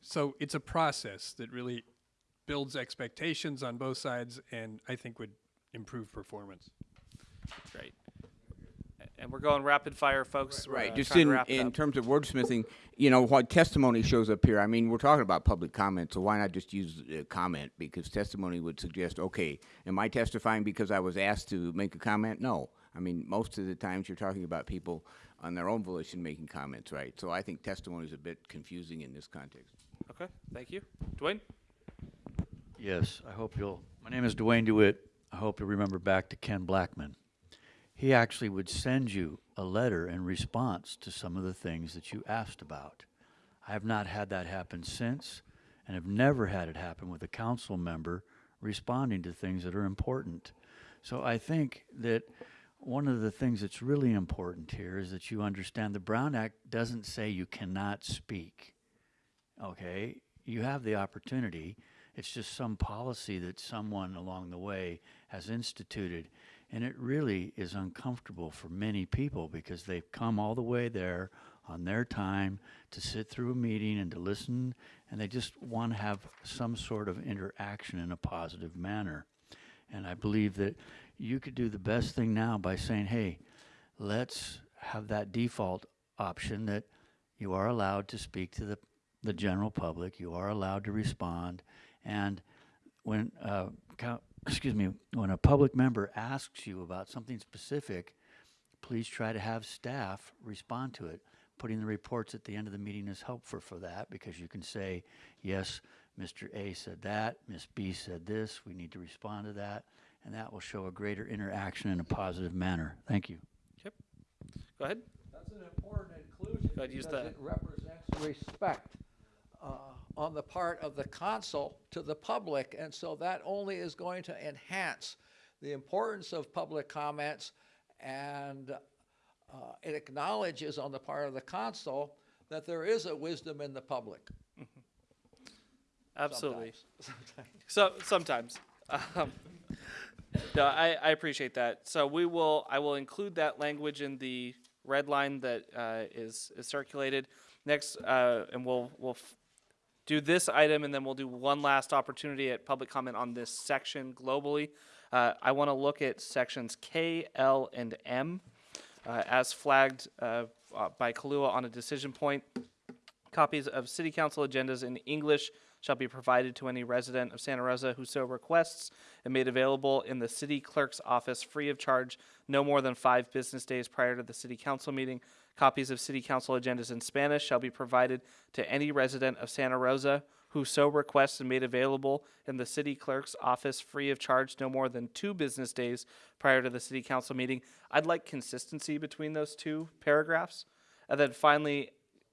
So it's a process that really builds expectations on both sides and I think would improve performance. Great. And we're going rapid fire, folks. We're, Right, uh, just in, in terms of wordsmithing, you know, what testimony shows up here, I mean, we're talking about public comment, so why not just use uh, comment? Because testimony would suggest, okay, am I testifying because I was asked to make a comment? No. I mean, most of the times you're talking about people on their own volition making comments, right? So I think testimony is a bit confusing in this context. Okay, thank you. Dwayne? Yes, I hope you'll. My name is Dwayne DeWitt. I hope you'll remember back to Ken Blackman. He actually would send you a letter in response to some of the things that you asked about. I have not had that happen since, and have never had it happen with a council member responding to things that are important. So I think that one of the things that's really important here is that you understand the Brown Act doesn't say you cannot speak. Okay? You have the opportunity. It's just some policy that someone along the way has instituted. And it really is uncomfortable for many people because they've come all the way there on their time to sit through a meeting and to listen, and they just want to have some sort of interaction in a positive manner. And I believe that you could do the best thing now by saying, hey, let's have that default option that you are allowed to speak to the, the general public, you are allowed to respond, and when, uh, excuse me, when a public member asks you about something specific, please try to have staff respond to it. Putting the reports at the end of the meeting is helpful for that because you can say, yes, Mr. A said that, Ms. B said this, we need to respond to that, and that will show a greater interaction in a positive manner. Thank you. Yep. Go ahead. That's an important inclusion Go ahead, use because the- it represents respect uh, on the part of the consul to the public, and so that only is going to enhance the importance of public comments, and uh, it acknowledges on the part of the consul that there is a wisdom in the public. Absolutely. Sometimes. So sometimes. Um, no, I, I appreciate that. So we will I will include that language in the red line that uh, is is circulated next, uh, and we'll we'll do this item, and then we'll do one last opportunity at public comment on this section globally. Uh, I want to look at sections K, L, and M uh, as flagged uh, by Kalua on a decision point. Copies of city council agendas in English shall be provided to any resident of Santa Rosa who so requests and made available in the city clerk's office free of charge no more than five business days prior to the city council meeting. Copies of city council agendas in Spanish shall be provided to any resident of Santa Rosa who so requests and made available in the city clerk's office free of charge no more than two business days prior to the city council meeting. I'd like consistency between those two paragraphs. And then finally,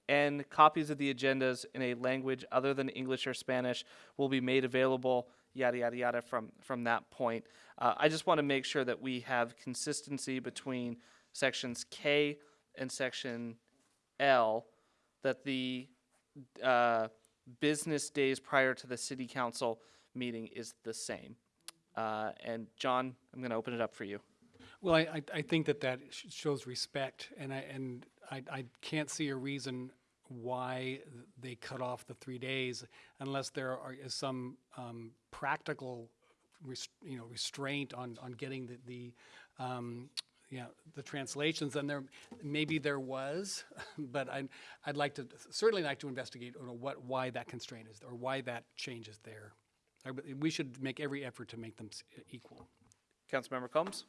and copies of the agendas in a language other than English or Spanish will be made available, yada, yada, yada, from, from that point. Uh, I just want to make sure that we have consistency between sections K and section L, that the uh, business days prior to the city council meeting is the same. Uh, and John, I'm going to open it up for you. Well, I, I, I think that that shows respect, and I, and I, I can't see a reason why they cut off the three days unless there are, is some, um, practical, res- you know, restraint on, on getting the, the, um, yeah, the translations, and there, maybe there was, but I, I'd like to, certainly like to investigate, you know, what, why that constraint is, or why that change is there. I w- We should make every effort to make them equal. Councilmember Combs?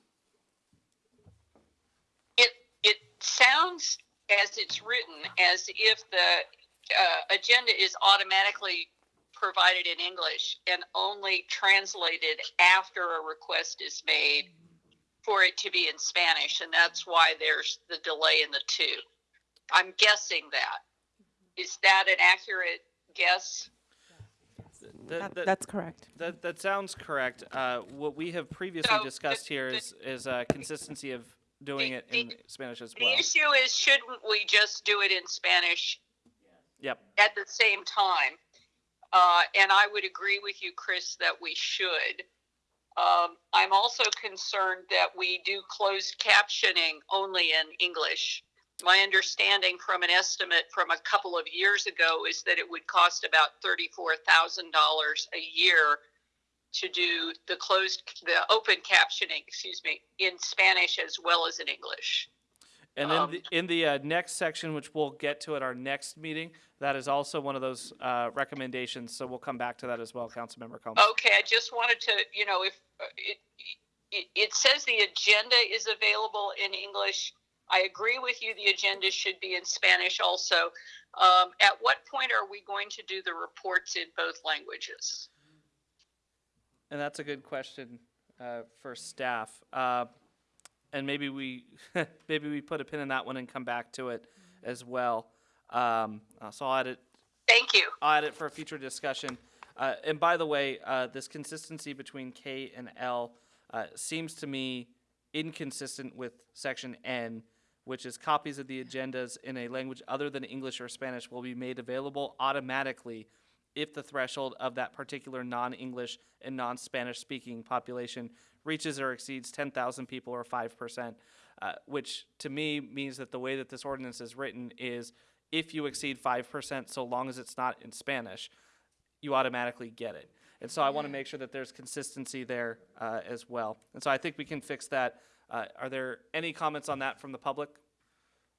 It it sounds as it's written as if the uh, agenda is automatically provided in English and only translated after a request is made for it to be in Spanish, and that's why there's the delay in the two. I'm guessing that. Is that an accurate guess? That- that's correct. That, that sounds correct. Uh, what we have previously So, discussed here is, is uh, consistency of doing it in Spanish as well. The issue is, shouldn't we just do it in Spanish Yep. at the same time. Uh, and I would agree with you, Chris, that we should. Um, I'm also concerned that we do closed captioning only in English. My understanding from an estimate from a couple of years ago is that it would cost about $34,000 a year to do the closed, the open captioning, excuse me, in Spanish as well as in English. And in the, in the uh, next section, which we'll get to at our next meeting, that is also one of those uh, recommendations. So we'll come back to that as well, Councilmember Combs. Okay, I just wanted to, you know, if uh, it, it, it says the agenda is available in English. I agree with you, the agenda should be in Spanish also. Um, at what point are we going to do the reports in both languages? And that's a good question uh, for staff. Uh, and maybe we maybe we put a pin in that one and come back to it as well. Um, uh, so I'll add it. Thank you. I'll add it for a future discussion. Uh, and by the way, uh, this consistency between K and L, uh, seems to me inconsistent with section N, which is copies of the agendas in a language other than English or Spanish will be made available automatically if the threshold of that particular non-English and non-Spanish speaking population reaches or exceeds 10,000 people or 5%, uh, which to me means that the way that this ordinance is written is if you exceed 5%, so long as it's not in Spanish, you automatically get it. And so I want to make sure that there's consistency there uh, as well. And so I think we can fix that. Uh, are there any comments on that from the public?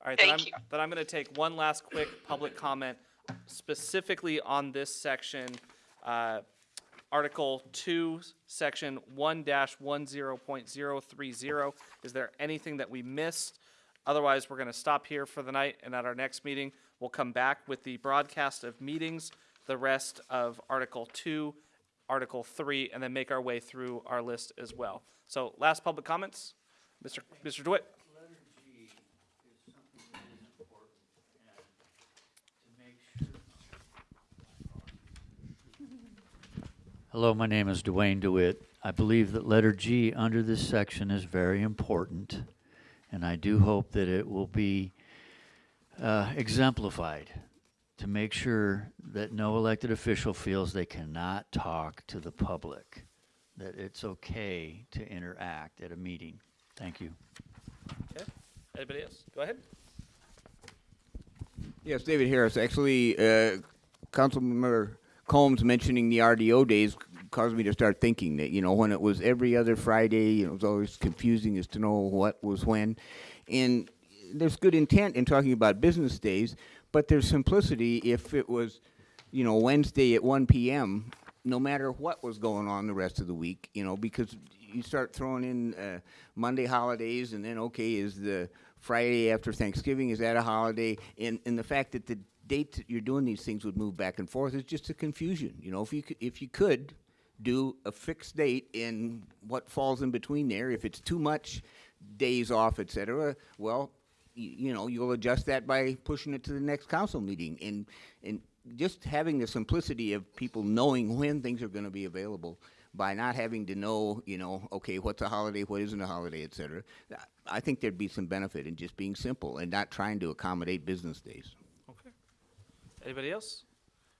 All right, then I'm, Thank you. then I'm going to take one last quick public comment specifically on this section, uh, Article Two, Section one one zero point zero three zero. Is there anything that we missed? Otherwise, we're going to stop here for the night, and at our next meeting, we'll come back with the broadcast of meetings, the rest of Article Two, Article Three, and then make our way through our list as well. So, last public comments, Mr. Mr. DeWitt. Hello, my name is Dwayne DeWitt. I believe that letter G under this section is very important, and I do hope that it will be uh, exemplified to make sure that no elected official feels they cannot talk to the public, that it's okay to interact at a meeting. Thank you. Okay. Anybody else? Go ahead. Yes, David Harris. Actually, uh, Councilmember Combs mentioning the RDO days caused me to start thinking that, you know, when it was every other Friday, you know, it was always confusing as to know what was when. And there's good intent in talking about business days, but there's simplicity if it was, you know, Wednesday at 1 p.m., no matter what was going on the rest of the week, you know, because you start throwing in uh, Monday holidays and then, okay, is the Friday after Thanksgiving, is that a holiday? And, and the fact that the date that you're doing these things would move back and forth is just a confusion. You know, if you could, if you could do a fixed date in what falls in between there, if it's too much days off, et cetera, well, you, know, you'll adjust that by pushing it to the next council meeting. And, and just having the simplicity of people knowing when things are going to be available by not having to know, you know, okay, what's a holiday, what isn't a holiday, et cetera. I think there'd be some benefit in just being simple and not trying to accommodate business days. Anybody else?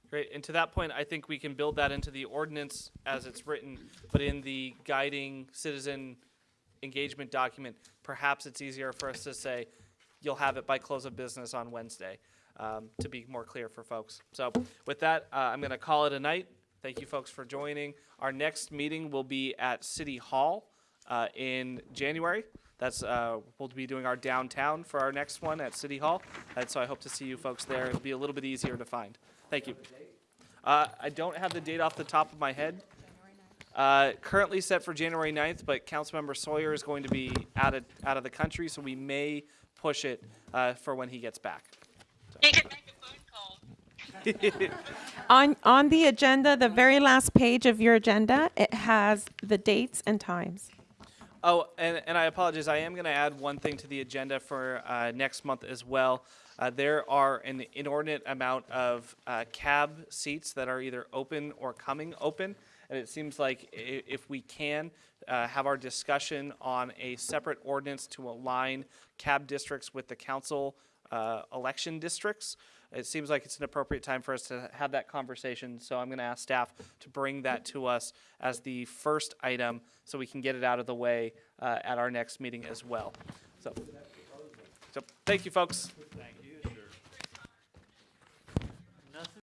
Great. And to that point, I think we can build that into the ordinance as it's written, but in the guiding citizen engagement document, perhaps it's easier for us to say, you'll have it by close of business on Wednesday, um, to be more clear for folks. So with that, uh, I'm going to call it a night. Thank you, folks, for joining. Our next meeting will be at City Hall uh, in January. That's uh, we'll be doing our downtown for our next one at City Hall, and so I hope to see you folks there. It'll be a little bit easier to find. Thank you. Uh, I don't have the date off the top of my head. Uh, currently set for January 9th, but Councilmember Sawyer is going to be out of out of the country, so we may push it uh, for when he gets back. He can make a phone call. On, on the agenda, the very last page of your agenda, it has the dates and times. Oh, and, and I apologize. I am going to add one thing to the agenda for uh, next month as well. Uh, there are an inordinate amount of uh, cab seats that are either open or coming open. And it seems like if we can uh, have our discussion on a separate ordinance to align cab districts with the council uh, election districts, it seems like it's an appropriate time for us to have that conversation. So I'm going to ask staff to bring that to us as the first item so we can get it out of the way uh, at our next meeting as well. So, so thank you, folks.